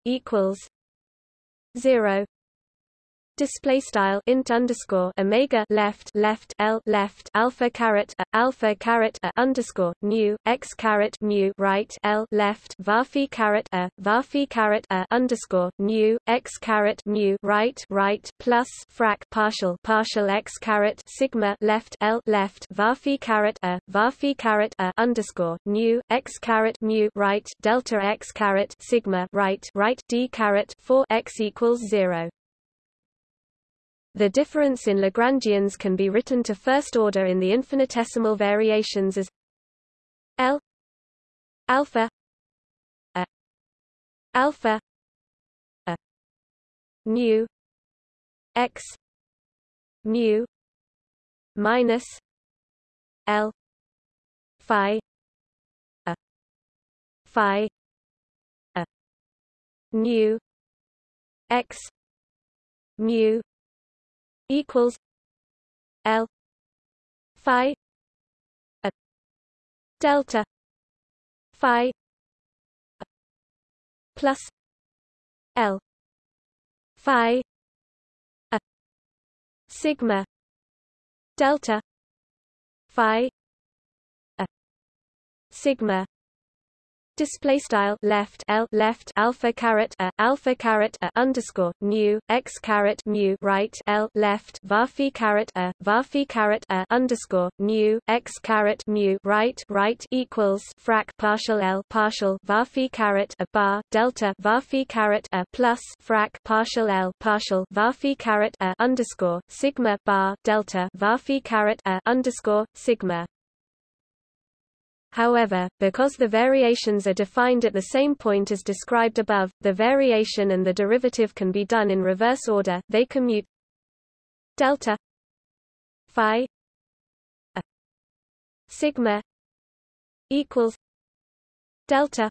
equals 0 display style int underscore omega left left l left alpha caret a, alpha caret a underscore nu x caret mu right l left varphi caret a varphi caret a underscore nu x caret mu right right plus frac partial partial x caret sigma left l left varphi caret a varphi caret a underscore new x caret mu right delta x caret sigma right right d caret 4 x equals 0 the difference in Lagrangians can be written to first order in the infinitesimal variations as L alpha a alpha a mu x mu minus L phi a phi a nu x mu equals L phi a delta phi plus L phi a sigma delta phi a sigma Display style left L left alpha caret a alpha caret a underscore nu x caret mu right L left varphi caret a varphi caret a underscore nu x caret mu right right equals frac partial L partial varphi caret a bar delta varphi caret a plus frac partial L partial varphi caret a underscore sigma bar delta varphi caret a underscore sigma However, because the variations are defined at the same point as described above, the variation and the derivative can be done in reverse order, they commute delta phi a sigma equals delta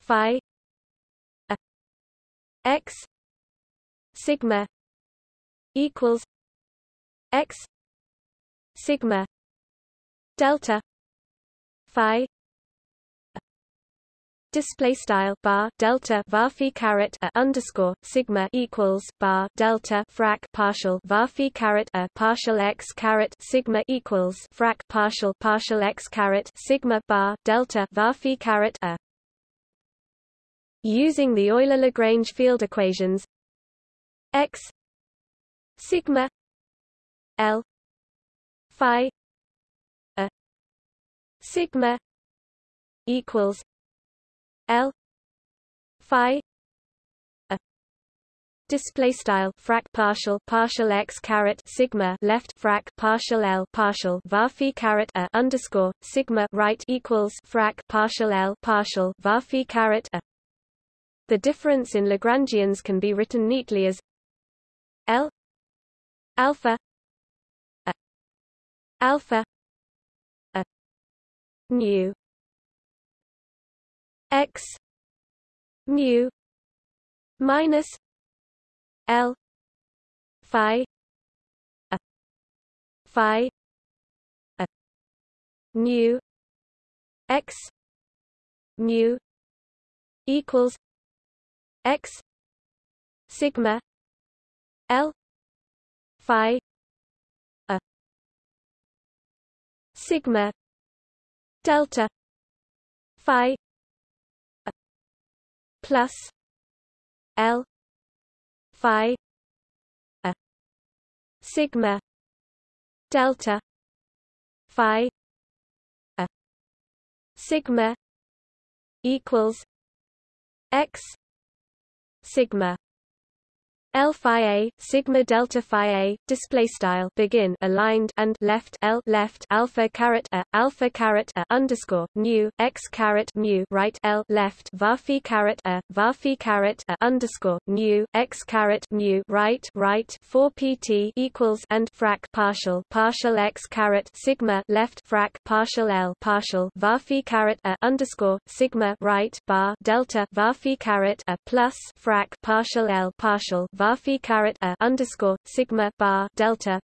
phi a x sigma equals x sigma delta phi. Display style bar delta varphi caret a underscore sigma equals bar delta frac partial varphi caret a partial x caret sigma equals frac partial partial x caret sigma bar delta varphi caret a. Using the Euler Lagrange field equations x sigma l phi sigma equals L phi a. Display style frac partial partial x caret sigma left frac partial L partial varphi caret a underscore sigma right equals frac partial L partial varphi caret a. The difference in Lagrangians can be written neatly as L alpha a. Alpha mu x mu minus l phi a phi a nu x mu equals x sigma l phi a sigma delta phi plus L phi a sigma delta phi a sigma equals x sigma L phi a sigma delta phi a display style begin aligned and left L left alpha caret a alpha caret a underscore mu x caret mu right L left var phi caret a var phi caret a underscore mu x caret mu right right 4 pt equals and frac partial partial x caret sigma left frac partial L partial var phi caret a underscore sigma right bar delta var phi caret a plus frac partial L partial varphi caret a underscore sigma bar delta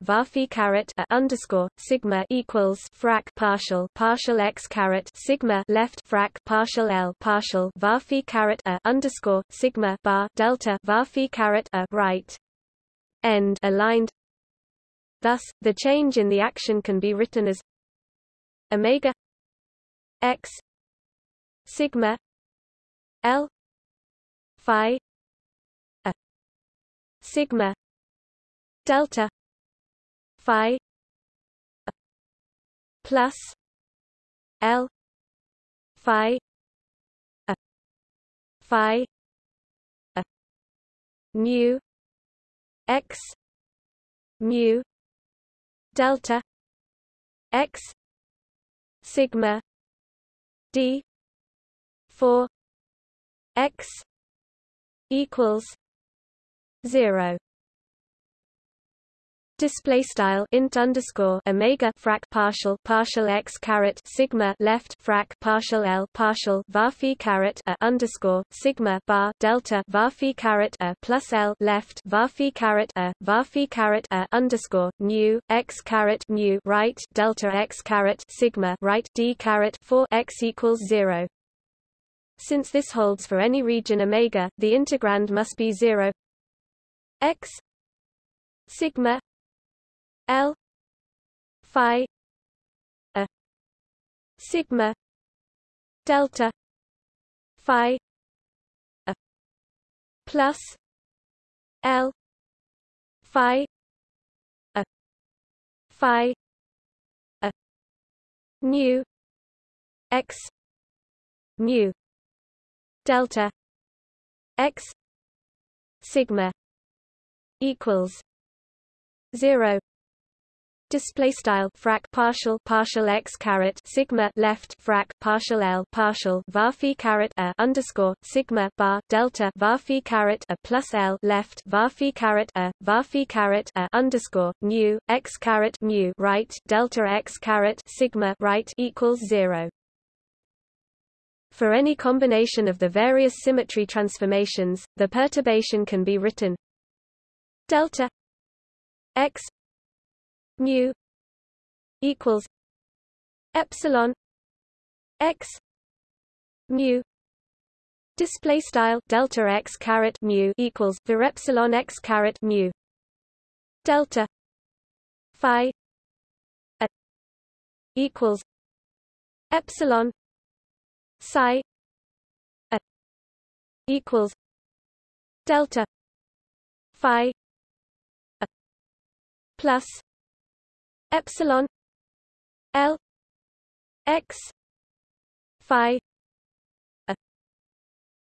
a underscore sigma equals frac partial partial x sigma left frac partial l partial a underscore sigma bar delta a right end aligned. Thus, the change in the action can be written as omega x sigma l phi sigma delta phi plus l phi a phi a mu x mu delta x sigma d 4 x equals 0 display style int underscore omega frac partial partial x caret sigma left frac partial l partial varphi caret a underscore sigma bar delta varphi caret a plus l left varphi caret a varphi caret a underscore mu x caret mu right delta x caret sigma right d caret 4 x equals 0 since this holds for any region omega the integrand must be 0 x sigma l phi a sigma delta phi a plus l phi a phi a mu x mu delta x sigma equals 0 display style frac partial partial x caret sigma left frac partial l partial varphi caret a underscore sigma bar delta varphi caret a plus l left varphi caret a varphi caret a underscore mu x caret mu right delta x caret sigma right equals 0 for any combination of the various symmetry transformations, the perturbation can be written delta x mu equals epsilon x mu display style delta x caret mu equals var epsilon x caret mu delta phi a equals epsilon psi a equals delta phi plus epsilon L x phi a.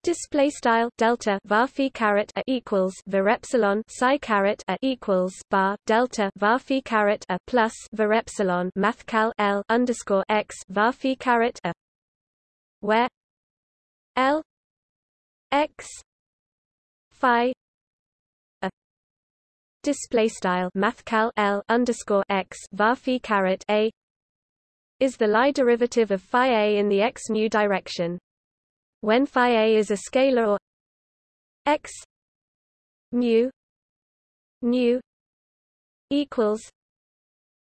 Display style delta varphi caret a equals var epsilon psi caret a equals bar delta varphi caret a plus var epsilon mathcal L underscore x varphi caret a where L x phi display style mathcal L underscore x varphi caret a is the Lie derivative of phi a in the x mu direction. When phi a is a scalar or x mu nu equals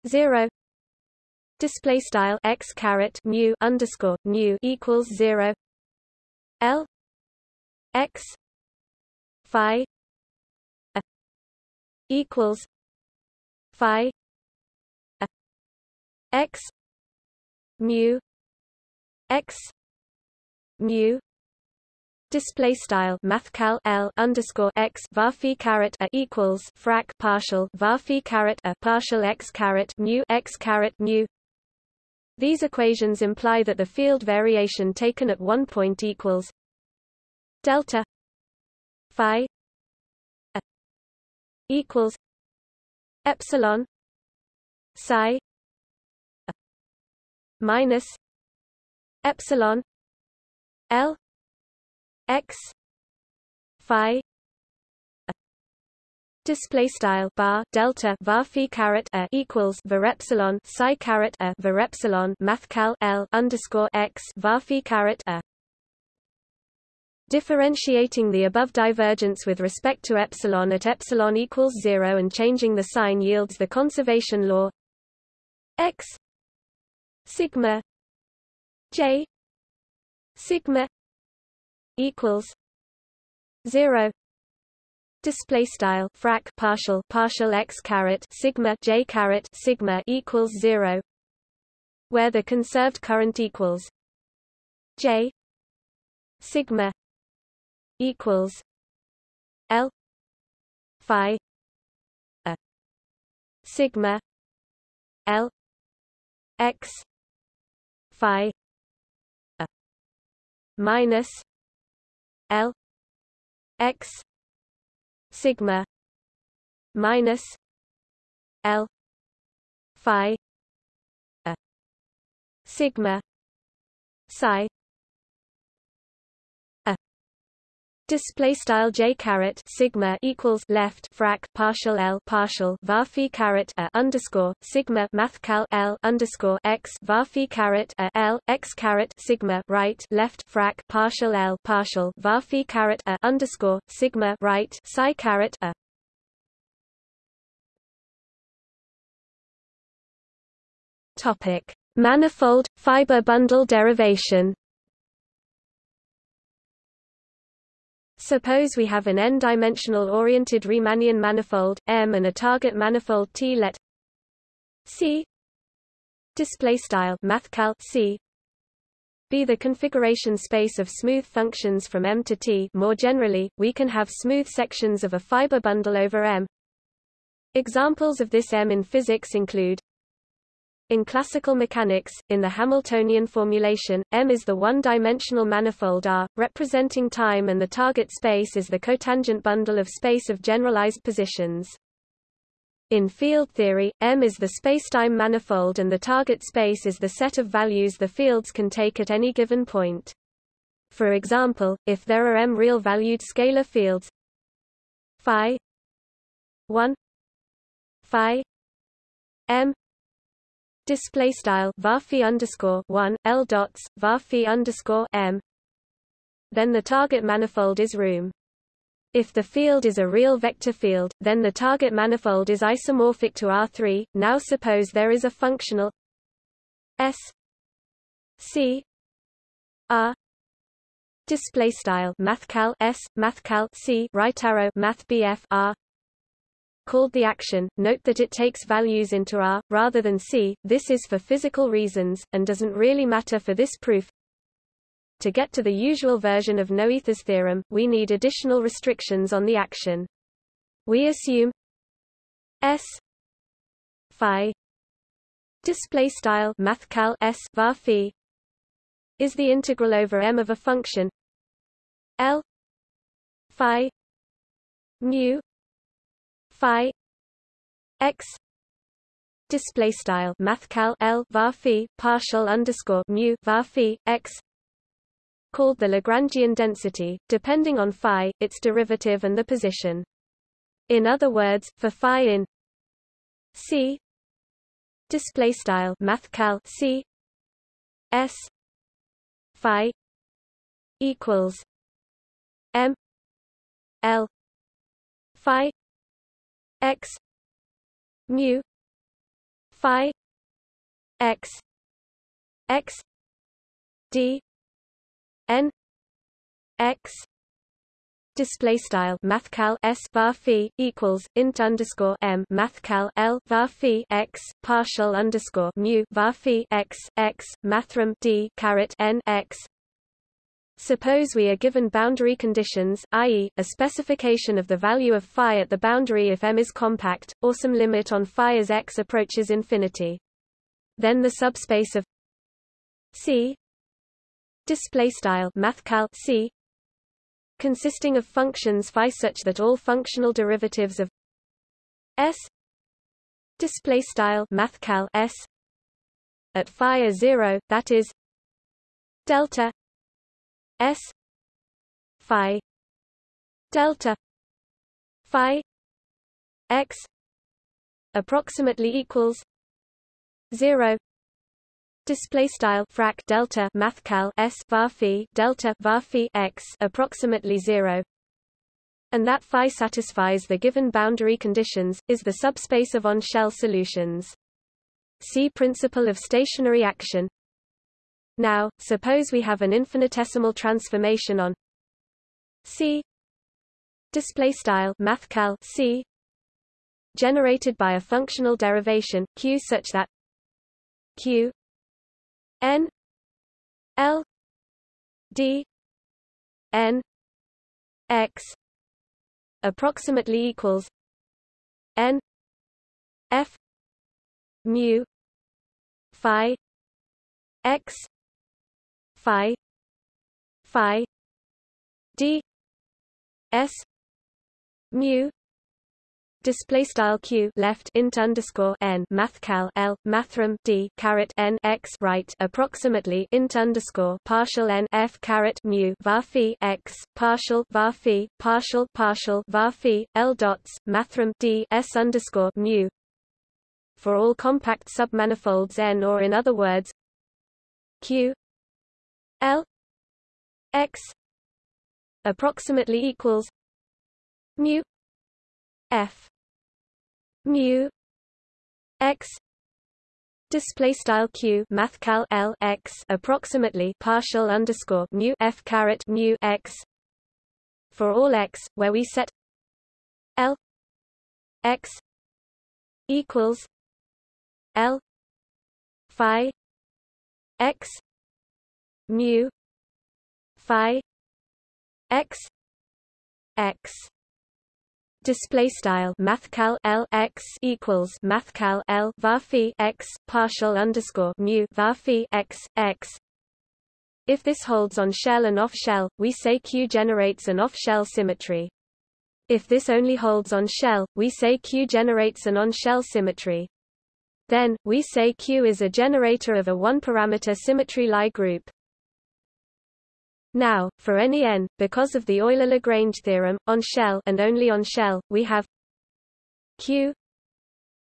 zero display style x caret mu underscore nu equals zero L x phi equals phi x mu x mu display style mathcal L underscore x varphi caret a equals frac partial varphi caret a partial x caret mu x caret mu. These equations imply that the field variation taken at one point equals delta phi equals epsilon psi minus epsilon l x phi display style bar delta var phi caret a equals var epsilon psi caret a var epsilon mathcal l underscore x var phi caret a Differentiating the above divergence with respect to epsilon at epsilon equals 0 and changing the sign yields the conservation law. X sigma j sigma equals 0 display style frac partial partial x caret sigma j caret sigma equals 0 where the conserved current equals j sigma equals l phi a sigma l x phi a minus l x sigma minus L phi a sigma psi Display style j caret sigma equals left frac partial l partial var phi caret a underscore sigma mathcal l underscore x var phi caret a l x caret sigma right left frac partial l partial var phi caret a underscore sigma right psi caret a. Topic: Manifold fiber bundle derivation. Suppose we have an n-dimensional oriented Riemannian manifold M and a target manifold T. Let C display style mathcal C be the configuration space of smooth functions from M to T. More generally, we can have smooth sections of a fiber bundle over M. Examples of this M in physics include in classical mechanics, in the Hamiltonian formulation, M is the one-dimensional manifold R, representing time and the target space is the cotangent bundle of space of generalized positions. In field theory, M is the spacetime manifold and the target space is the set of values the fields can take at any given point. For example, if there are M real-valued scalar fields phi 1 phi m display style varphi underscore one l dots varphi underscore m. Then the target manifold is room. If the field is a real vector field, then the target manifold is isomorphic to R3. Now suppose there is a functional S C R display style mathcal S mathcal C right arrow math BF R called the action, note that it takes values into R, rather than C, this is for physical reasons, and doesn't really matter for this proof. To get to the usual version of Noether's theorem, we need additional restrictions on the action. We assume S phi display style mathcal S var phi is the integral over M of a function L phi mu phi x display style mathcal l var partial underscore mu var x called the Lagrangian density, depending on phi, its derivative and the position. In other words, for phi in C display style mathcal C S phi equals M L phi x mu phi x x d n x display style mathcal s var phi equals int underscore m mathcal l var phi x partial underscore mu var phi x x mathrm d caret n x Suppose we are given boundary conditions, i.e., a specification of the value of phi at the boundary if M is compact, or some limit on phi as x approaches infinity. Then the subspace of c mathcal c consisting of functions phi such that all functional derivatives of s mathcal s at phi are 0 that is delta s phi delta phi x approximately equals 0 display style frac delta mathcal s var delta var x approximately 0 and that phi satisfies the given boundary conditions is the subspace of on-shell solutions. See principle of stationary action now suppose we have an infinitesimal transformation on c. Display style mathcal c. Generated by a functional derivation q such that q n l d n x approximately equals n f mu phi x phi phi d s mu display style q left int underscore n mathcal l mathrm d caret n x right approximately int underscore partial n f caret mu var phi x partial var phi partial partial var phi l dots mathrm d s underscore mu. For all compact submanifolds n or in other words q l x approximately equals mu f mu x display style q mathcal l x approximately partial underscore mu f caret mu x for all x where we set l x equals l phi x mu phi x x. Display style mathcal l x equals mathcal l var x partial underscore mu x x. If this holds on shell and off shell we say q generates an off shell symmetry. If this only holds on shell we say q generates an on shell symmetry. Then we say q is a generator of a one parameter symmetry Lie group now, for any n, because of the Euler-Lagrange theorem, on shell and only on shell, we have q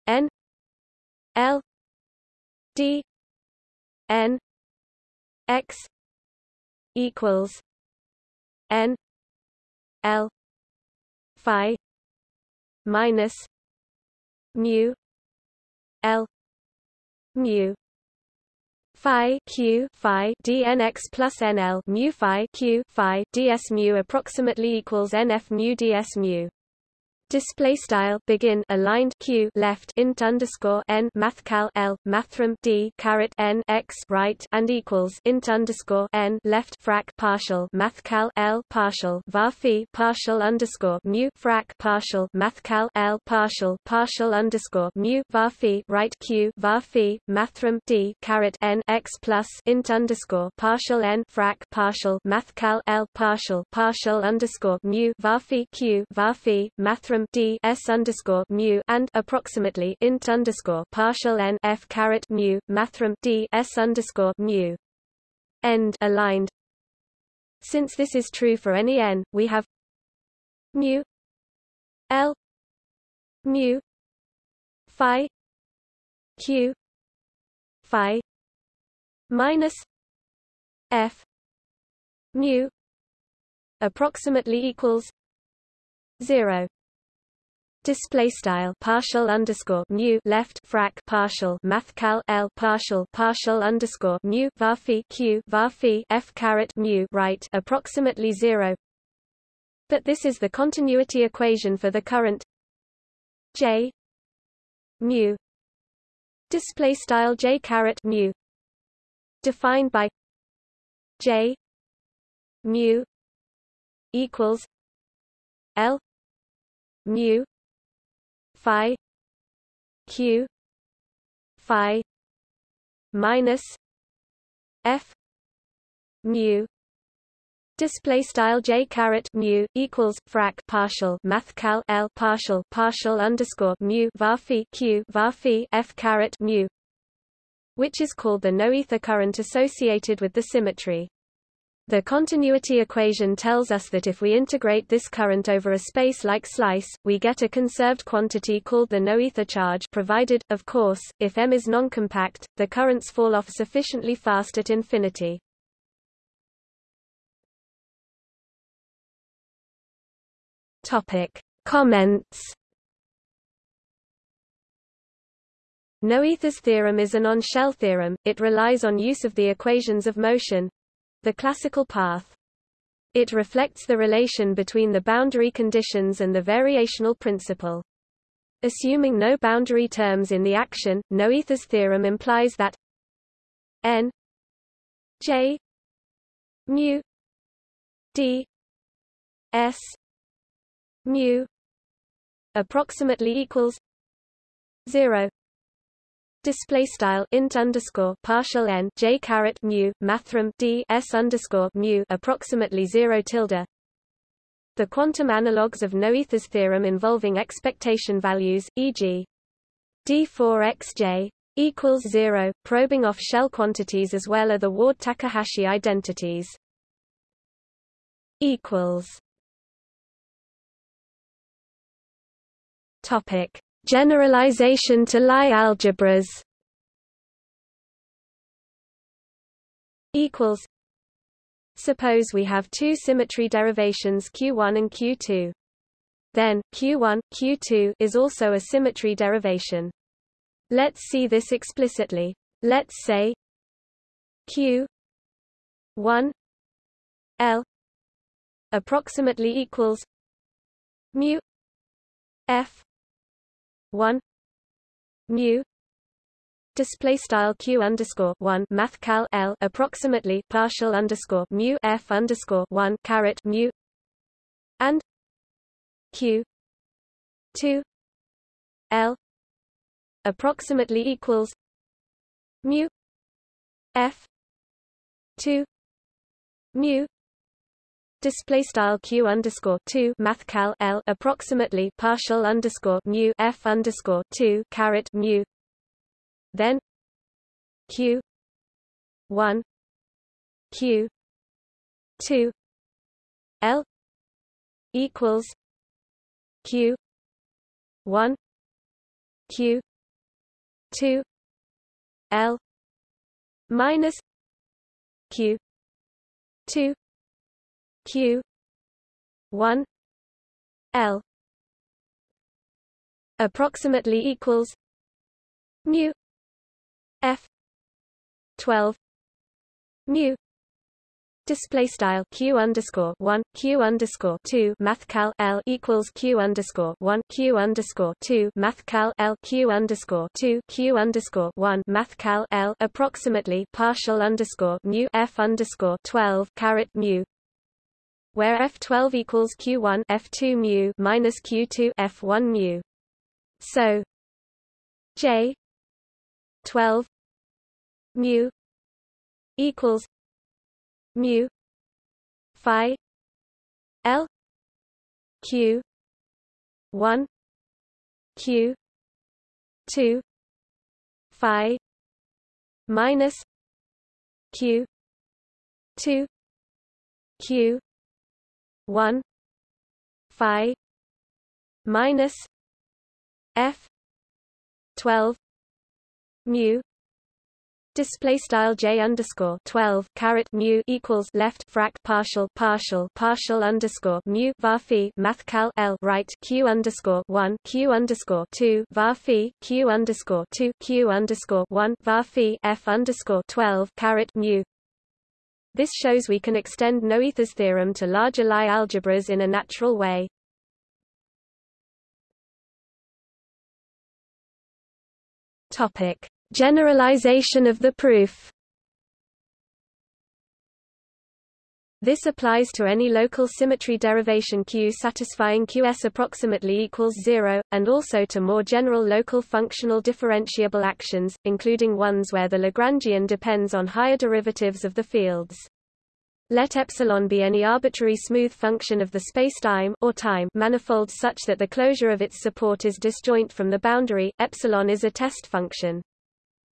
n l d n x equals n l phi minus mu l mu phi q phi dnx plus nl mu phi q phi ds mu approximately equals nf mu ds mu display style begin aligned q left int underscore n mathcal l mathrm d caret n x right and equals int underscore n left frac partial mathcal l partial var partial underscore mu frac partial mathcal l partial partial underscore mu var right q var mathrm d caret n x plus int underscore partial n frac partial mathcal l partial partial underscore mu var q var phi d s underscore mu and approximately int underscore partial n f caret mu mathrm d s underscore mu end aligned. Since this is true for any n, we have mu l mu phi q phi minus f mu approximately equals 0 display style. Partial underscore mu left frac partial mathcal l partial partial underscore mu var q var f caret mu right approximately zero. But this is the continuity equation for the current j mu. Display style j caret mu. Defined by j mu equals l mu phi q phi minus f mu. Display style j caret mu equals frac partial math cal l partial partial underscore mu var q var f caret mu which is called the noether current associated with the symmetry the continuity equation tells us that if we integrate this current over a space like slice, we get a conserved quantity called the noether charge provided, of course, if M is noncompact, the currents fall off sufficiently fast at infinity. Topic. Comments Noether's theorem is an on-shell theorem, it relies on use of the equations of motion, the classical path. It reflects the relation between the boundary conditions and the variational principle. Assuming no boundary terms in the action, Noether's theorem implies that n j mu d s mu approximately equals 0 display style int underscore partial n j caret mu mathrm d s underscore mu approximately zero tilde. The quantum analogues of Noether's theorem involving expectation values, e.g. d4xj equals zero, probing off shell quantities as well are the Ward-Takahashi identities. equals. Topic Generalization to Lie algebras equals Suppose we have two symmetry derivations Q1 and Q2. Then, Q1, Q2 is also a symmetry derivation. Let's see this explicitly. Let's say Q 1 L approximately equals mu F 1 mu display style q underscore 1 math cal l approximately partial underscore mu f underscore 1 caret mu and q 2 l approximately equals mu f 2 mu display style q underscore 2 math cal l approximately partial underscore mu f underscore 2 caret mu. Then q 1 q 2 l equals q 1 q 2 l minus q 2 q 1 l approximately equals mu f 12 mu Display style q underscore one q underscore two mathcal l equals q underscore one q underscore two mathcal l q underscore two q underscore one mathcal l approximately partial underscore mu f underscore twelve caret mu where F12 equals Q1 F2 mu minus Q2 F1 mu. So J 12 mu equals mu phi L Q 1 Q 2 phi minus Q 2 Q 1 phi minus f 12 mu Display style j underscore twelve caret mu equals left frac partial partial partial underscore mu var phi math cal l right q underscore one q underscore two var phi q underscore two q underscore one var phi f underscore twelve caret mu this shows we can extend Noether's theorem to larger Lie algebras in a natural way. Topic: Generalization of the proof. This applies to any local symmetry derivation Q satisfying Qs approximately equals zero, and also to more general local functional differentiable actions, including ones where the Lagrangian depends on higher derivatives of the fields. Let epsilon be any arbitrary smooth function of the spacetime or time manifold such that the closure of its support is disjoint from the boundary. Epsilon is a test function.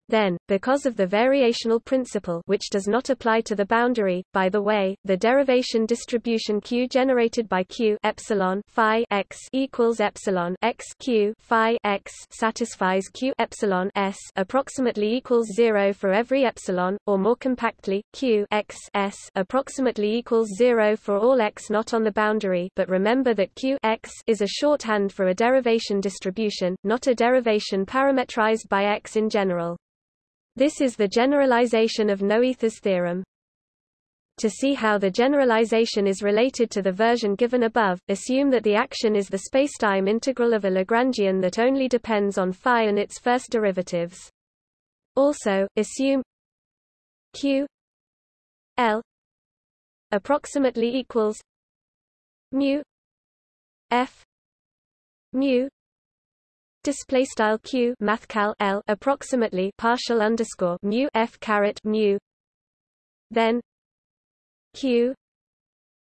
Then, because of the variational principle which does not apply to the boundary, by the way, the derivation distribution Q generated by Q epsilon phi x equals epsilon x Q phi x satisfies Q epsilon s approximately equals 0 for every epsilon, or more compactly, Q x s approximately equals 0 for all x not on the boundary but remember that Q x is a shorthand for a derivation distribution, not a derivation parametrized by x in general. This is the generalization of Noether's theorem. To see how the generalization is related to the version given above, assume that the action is the spacetime integral of a Lagrangian that only depends on phi and its first derivatives. Also, assume q l approximately equals mu f mu display style q mathcal l approximately partial underscore mu f caret mu. Then q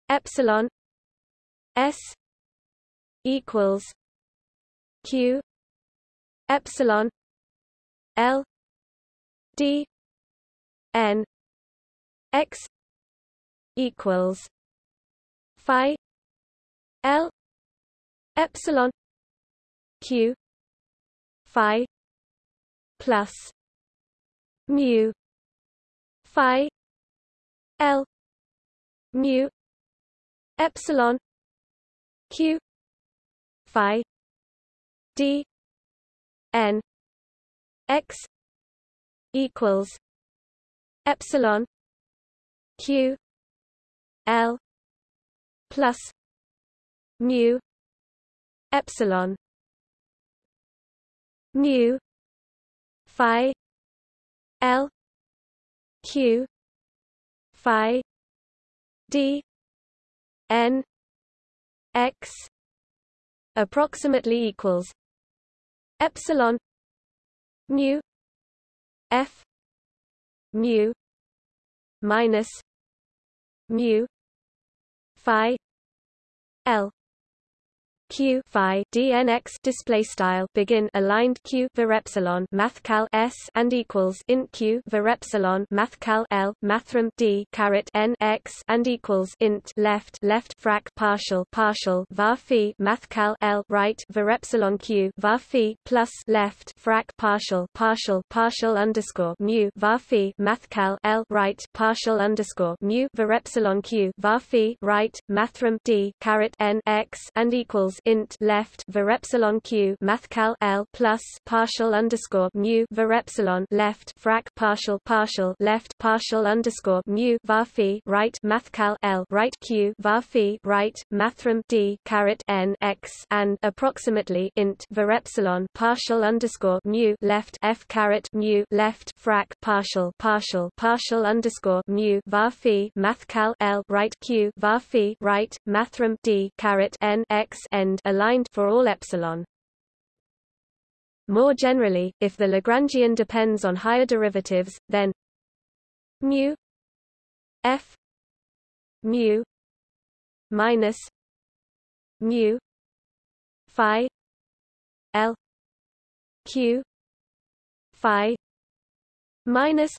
epsilon s equals q epsilon l d n x equals phi l epsilon q phi plus mu phi l mu epsilon q phi d n x equals epsilon q l plus mu epsilon mu phi. L. Q. Phi. D. N. X. Approximately equals epsilon mu f mu minus mu phi l q phi dnx display style begin aligned q var epsilon mathcal s and equals int q var epsilon mathcal l mathrm d caret n x and equals int left left frac partial partial var phi mathcal l right var epsilon q var phi plus left frac partial partial partial underscore mu var phi mathcal l right partial underscore mu var epsilon q var phi right mathrm d caret n x and equals int left var epsilon q mathcal l plus partial underscore mu var epsilon left frac partial partial left partial underscore mu var phi right mathcal l right q var phi right mathrm d caret n x and approximately int var epsilon partial underscore mu left f caret mu left frac partial partial partial underscore mu var phi mathcal l right q var phi right mathrm d caret n x n end aligned for all epsilon. More generally, if the Lagrangian depends on higher derivatives, then mu f mu minus mu phi l q phi minus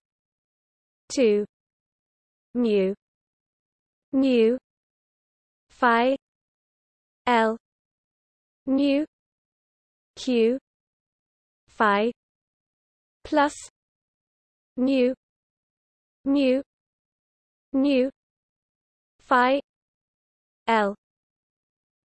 2 mu mu phi l nu q. Phi. Plus. Nu mu. Nu phi. L.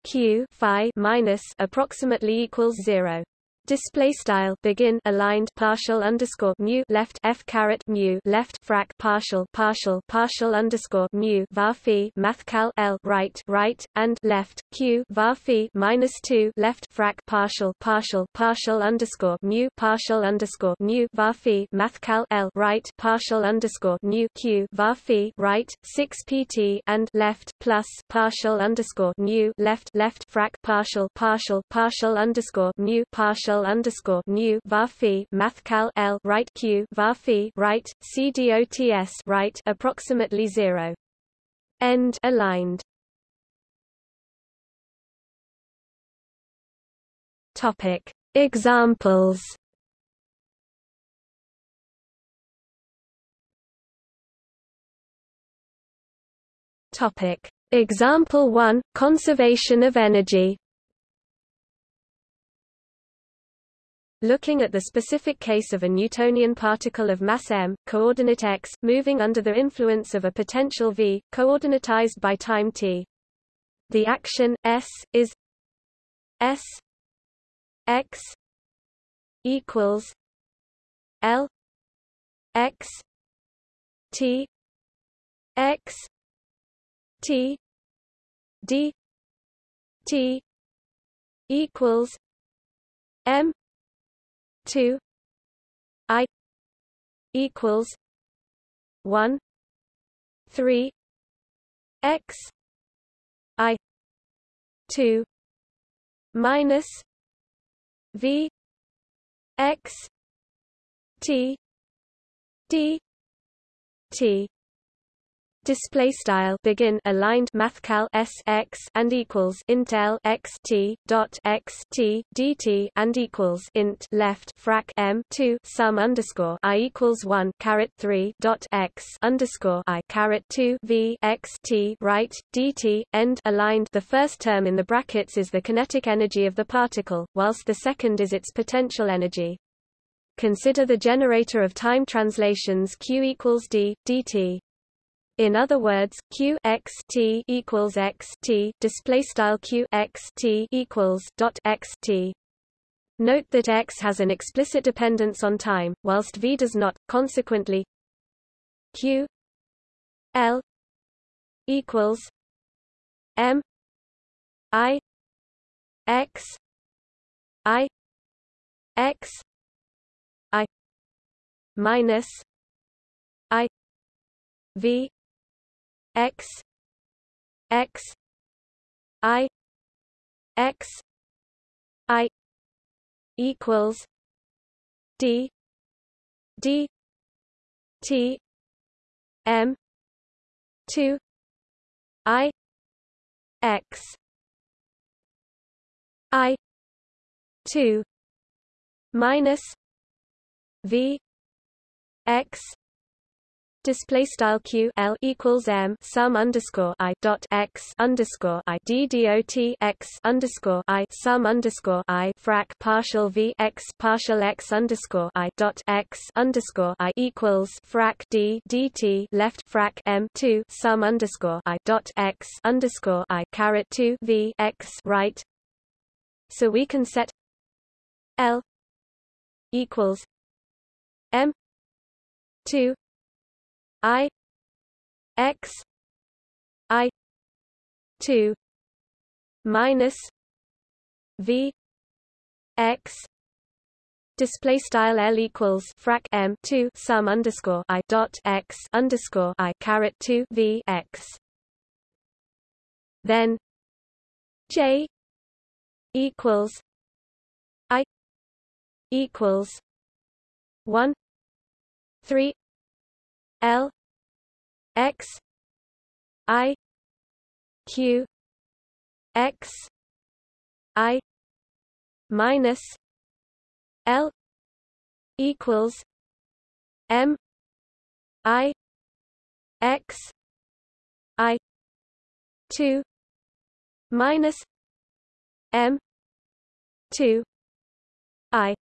Q. Phi minus approximately equals 0 Display style begin aligned partial underscore mu left f caret mu left frac partial partial partial underscore mu var phi mathcal l right right and left q var phi minus two left frac partial partial partial underscore mu partial underscore mu var phi mathcal l right partial underscore mu q var phi right six pt and left plus partial underscore mu left left frac partial partial partial underscore mu partial underscore mu var mathcal l right q var phi right c dots right approximately zero. End aligned. Topic Examples. Topic Example 1 Conservation of energy Looking at the specific case of a Newtonian particle of mass m, coordinate x, moving under the influence of a potential v, coordinatized by time t. The action, s, is s x equals l x t x t d t equals m two I equals one three X I two minus V X T D T display style begin aligned mathcal s x and equals int l x t dot x t dt and equals int left frac m 2 sum underscore i equals 1 caret 3 dot x underscore i caret 2 v x t right dt end aligned. The first term in the brackets is the kinetic energy of the particle whilst the second is its potential energy. Consider the generator of time translations q equals d dt in other words, q x t equals x t display style q x t equals dot x t. Note that x has an explicit dependence on time, whilst v does not. Consequently, q l equals m i x i x i minus i v x x i x i equals d d t m 2 i x i 2 minus v x display style q l equals m sum underscore i dot x underscore i d dot x underscore i sum underscore i frac partial v x partial x underscore i dot x underscore i equals frac d dt left frac m two sum underscore i dot x underscore i caret two v x right. So we can set l equals m two I X I two minus V X display style L equals frac M two sum underscore I dot X underscore I caret two V X. Then J equals I equals one three L X I Q X I minus L equals M I X I two minus M two I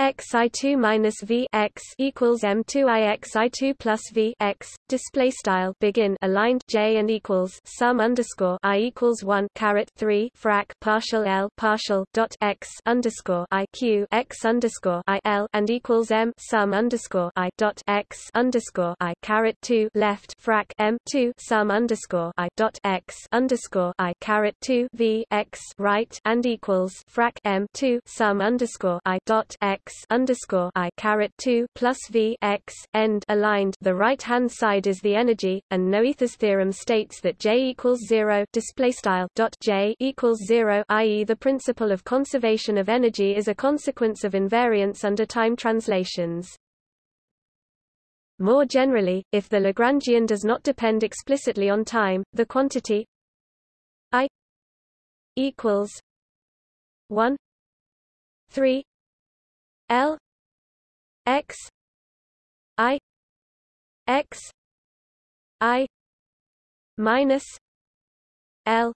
x i two minus v x equals m two i x i two plus v x display style begin aligned j and equals sum underscore i equals one caret three frac partial l partial dot x underscore i q x underscore i l and equals m sum underscore i dot x underscore i caret two left frac m two sum underscore i dot x underscore i caret two v x right and equals frac m two sum underscore i dot x x underscore i caret two plus v x end aligned. The right hand side is the energy, and Noether's theorem states that J equals zero display style dot J equals zero, i.e., the principle of conservation of energy is a consequence of invariance under time translations. More generally, if the Lagrangian does not depend explicitly on time, the quantity i equals 1 3 L X I X I minus L.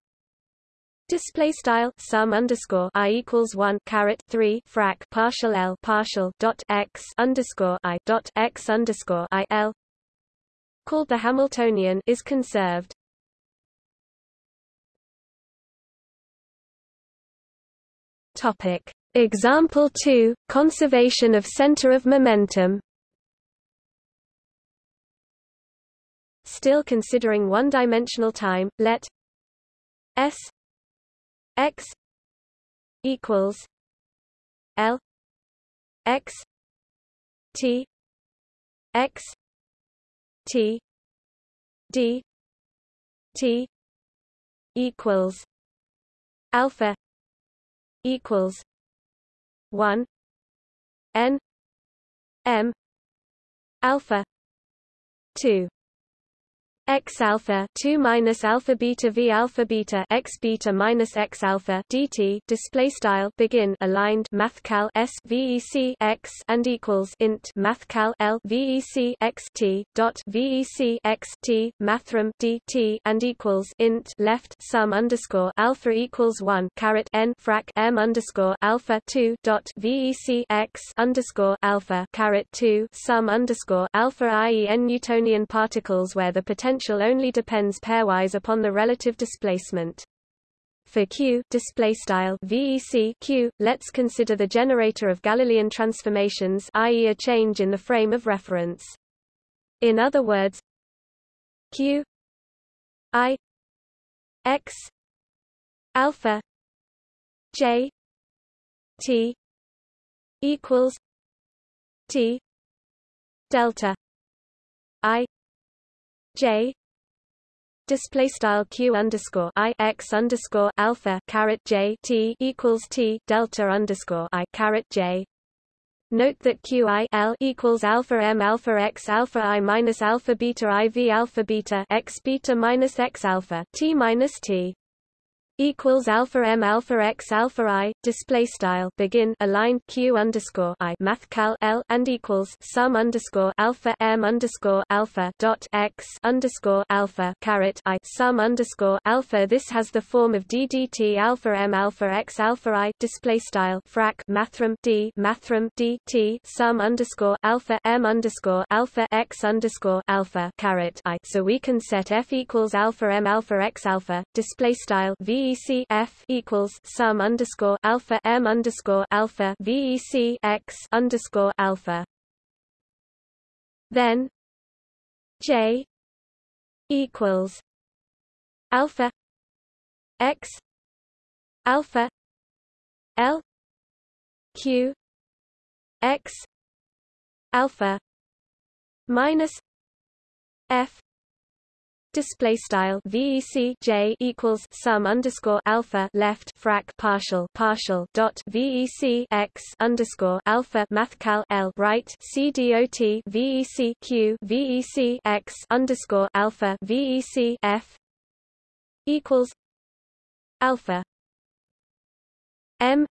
Display style sum underscore i equals one caret three frac partial L partial dot x underscore I dot x underscore I L. Called the Hamiltonian is conserved. Topic Example 2 Conservation of center of momentum. Still considering one-dimensional time, let S x equals L x T x T D T equals alpha equals 1 n m alpha 2 x alpha 2 minus alpha beta v alpha beta x beta minus x alpha dt display style begin aligned mathcal s vec x and equals int mathcal l vec x t dot vec x t mathrm dt and equals int left sum underscore alpha equals 1 caret n frac m underscore alpha 2 dot vec x underscore alpha caret 2 sum underscore alpha i.e. n Newtonian particles where the potential potential only depends pairwise upon the relative displacement. For Q display style VEC Q, let's consider the generator of Galilean transformations, i.e., a change in the frame of reference. In other words, Q I X alpha J T equals T delta I J display style q underscore i x underscore alpha caret j t equals t delta underscore i caret j. Note that q i l equals alpha m alpha x alpha i minus alpha beta i v alpha beta x beta minus x alpha t minus t equals alpha m alpha x alpha i display style begin align q underscore i math cal l and equals sum underscore alpha m underscore alpha dot x underscore alpha caret i sum underscore alpha. This has the form of d dt alpha m alpha x alpha i display style frac mathrm d mathrm d t sum underscore alpha m underscore alpha x underscore alpha caret i. So we can set f equals alpha m alpha x alpha display style v VEC F equals sum underscore alpha M underscore alpha VEC X underscore alpha. Then J equals alpha X alpha L Q X alpha minus F display style VEC J equals sum underscore alpha left frac partial partial dot VEC X underscore alpha mathcal L right C dot VEC Q VEC X underscore alpha VEC F equals alpha M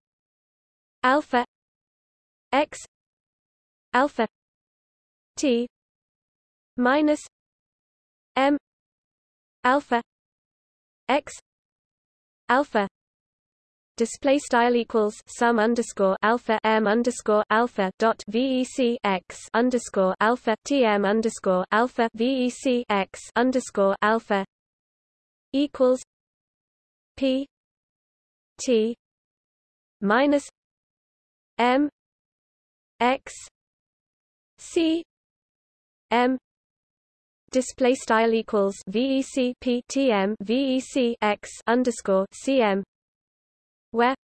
alpha X alpha T minus M alpha x alpha display style equals sum underscore alpha m underscore alpha dot vec x underscore alpha tm underscore alpha vec x underscore alpha equals p t minus m x c m display style equals vec p t m vec x underscore cm where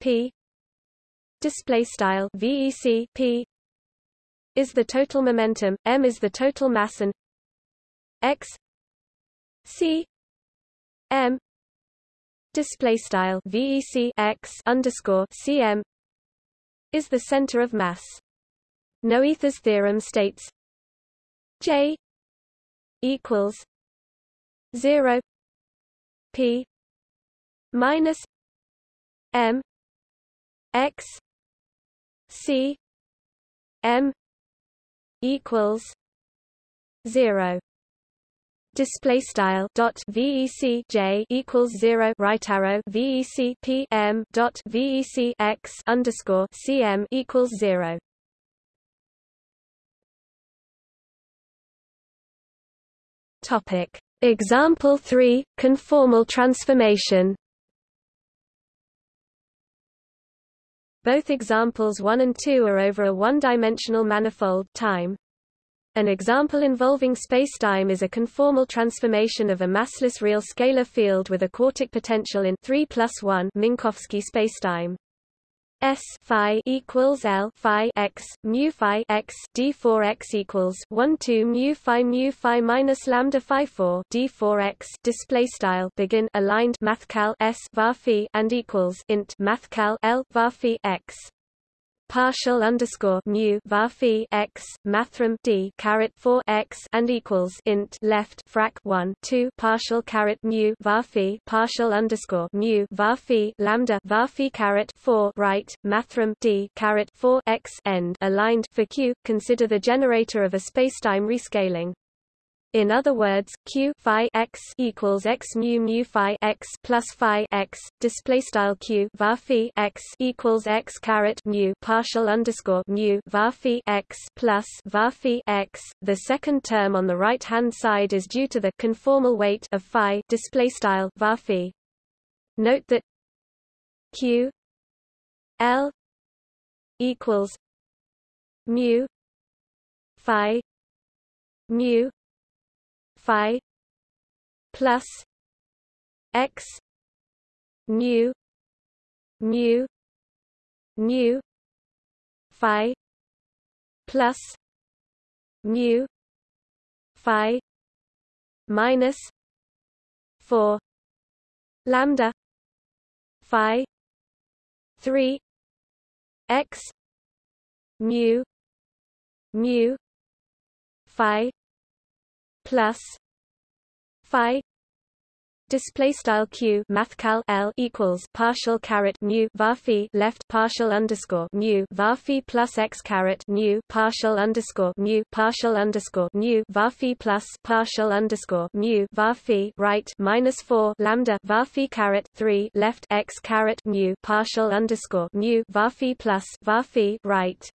p display style vec p is the total momentum m is the total mass and x c m display style vec x underscore cm is the center of mass. Noether's theorem states J equals zero P minus M X C M equals zero. Display style dot vec j equals zero. Right arrow vec p m dot vec x underscore cm equals zero Topic. Example 3 conformal transformation Both examples 1 and 2 are over a one-dimensional manifold time. An example involving spacetime is a conformal transformation of a massless real scalar field with a quartic potential in 3 plus 1 Minkowski spacetime. S phi equals L phi x mu phi x d 4 x equals 1 2 mu phi mu phi minus lambda phi 4 d 4 x display style begin aligned mathcal S var phi and equals int mathcal L var phi x partial underscore mu var phi x mathrm d caret 4 x and equals int left frac 1 2 partial caret mu var phi partial underscore mu var phi lambda var phi caret 4 right mathrm d caret 4 x end aligned for q. Consider the generator of a spacetime rescaling in other words, q phi x equals x mu mu phi x plus phi x display style q var phi x equals x caret mu partial underscore mu var phi x plus var phi x. The second term on the right hand side is due to the conformal weight of phi display style var phi. Note that q l equals mu phi mu phi plus x mu mu mu phi plus mu phi minus 4 lambda phi 3 x mu mu phi plus phi display style q mathcal l equals partial caret mu var left partial underscore mu var plus x caret mu partial underscore mu partial underscore mu var plus partial underscore mu var right minus 4 lambda var caret 3 left x caret mu partial underscore mu var plus var right.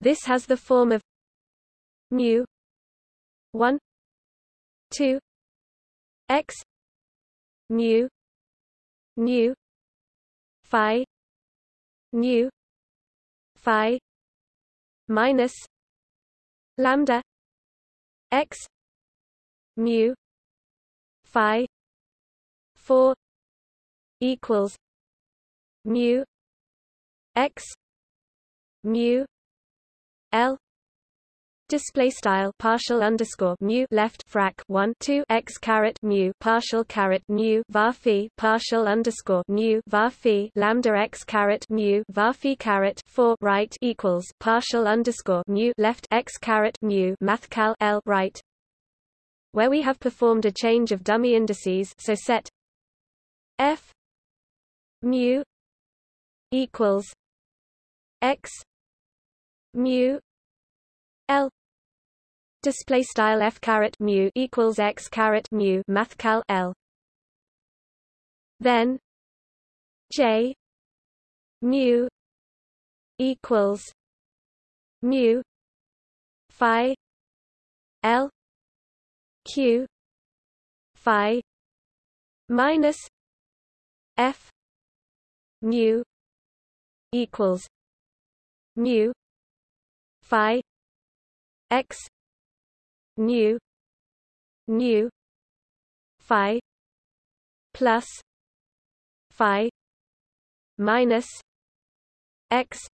This has the form of mu 1 2 x mu mu phi mu phi minus lambda x mu phi 4 equals mu x mu l display style partial underscore mu left frac 1 2 x caret mu partial caret mu var phi partial underscore mu var phi lambda x caret mu var phi caret 4 right equals partial underscore mu left x caret mu mathcal l right. Where we have performed a change of dummy indices so set f mu equals x mu L display style f caret mu equals x caret mu mathcal L. Then J mu equals mu phi L Q phi minus F mu equals mu phi x mu mu phi plus phi minus x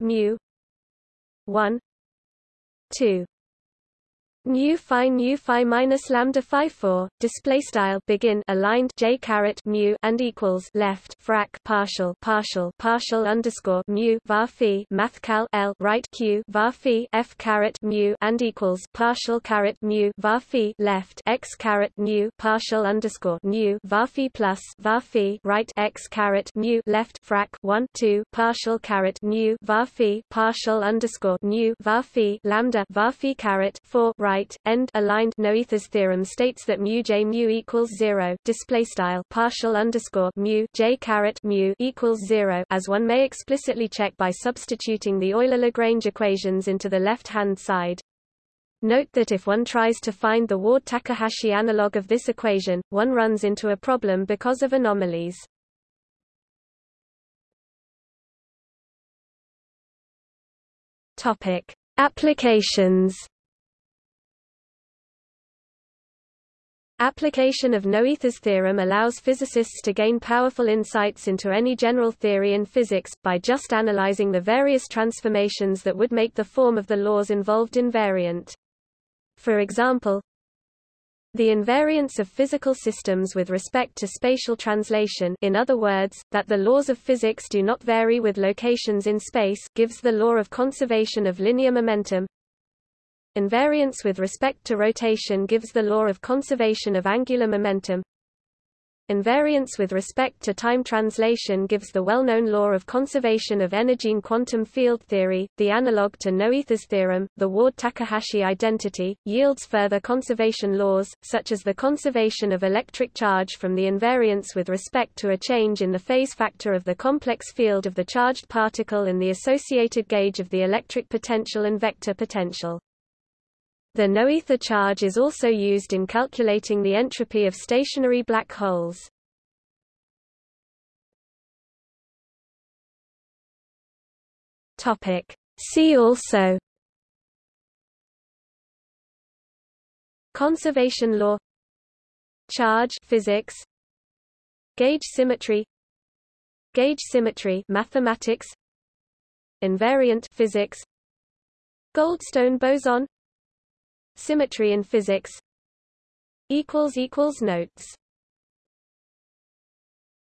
mu 1 2 Nu phi nu phi minus lambda phi 4 display style begin aligned j caret mu and equals left frac partial partial partial underscore mu var phi math cal l right q var phi f caret mu and equals partial caret mu var phi left x caret mu partial underscore mu var phi plus var phi right x caret mu left frac 1 2 partial caret mu var phi partial underscore mu var phi lambda var phi caret 4 right right end aligned Noether's theorem states that mu j mu equals zero. Display style partial underscore mu j caret mu equals zero, as one may explicitly check by substituting the Euler-Lagrange equations into the left-hand side. Note that if one tries to find the Ward-Takahashi analog of this equation, one runs into a problem because of anomalies. Topic: Applications Application of Noether's theorem allows physicists to gain powerful insights into any general theory in physics, by just analyzing the various transformations that would make the form of the laws involved invariant. For example, the invariance of physical systems with respect to spatial translation in other words, that the laws of physics do not vary with locations in space gives the law of conservation of linear momentum, Invariance with respect to rotation gives the law of conservation of angular momentum. Invariance with respect to time translation gives the well-known law of conservation of energy in quantum field theory. The analog to Noether's theorem, the Ward-Takahashi identity, yields further conservation laws, such as the conservation of electric charge from the invariance with respect to a change in the phase factor of the complex field of the charged particle and the associated gauge of the electric potential and vector potential. The Noether charge is also used in calculating the entropy of stationary black holes. Topic. See also Conservation law Charge physics Gauge symmetry Gauge symmetry mathematics Invariant physics Goldstone boson Symmetry in physics. Notes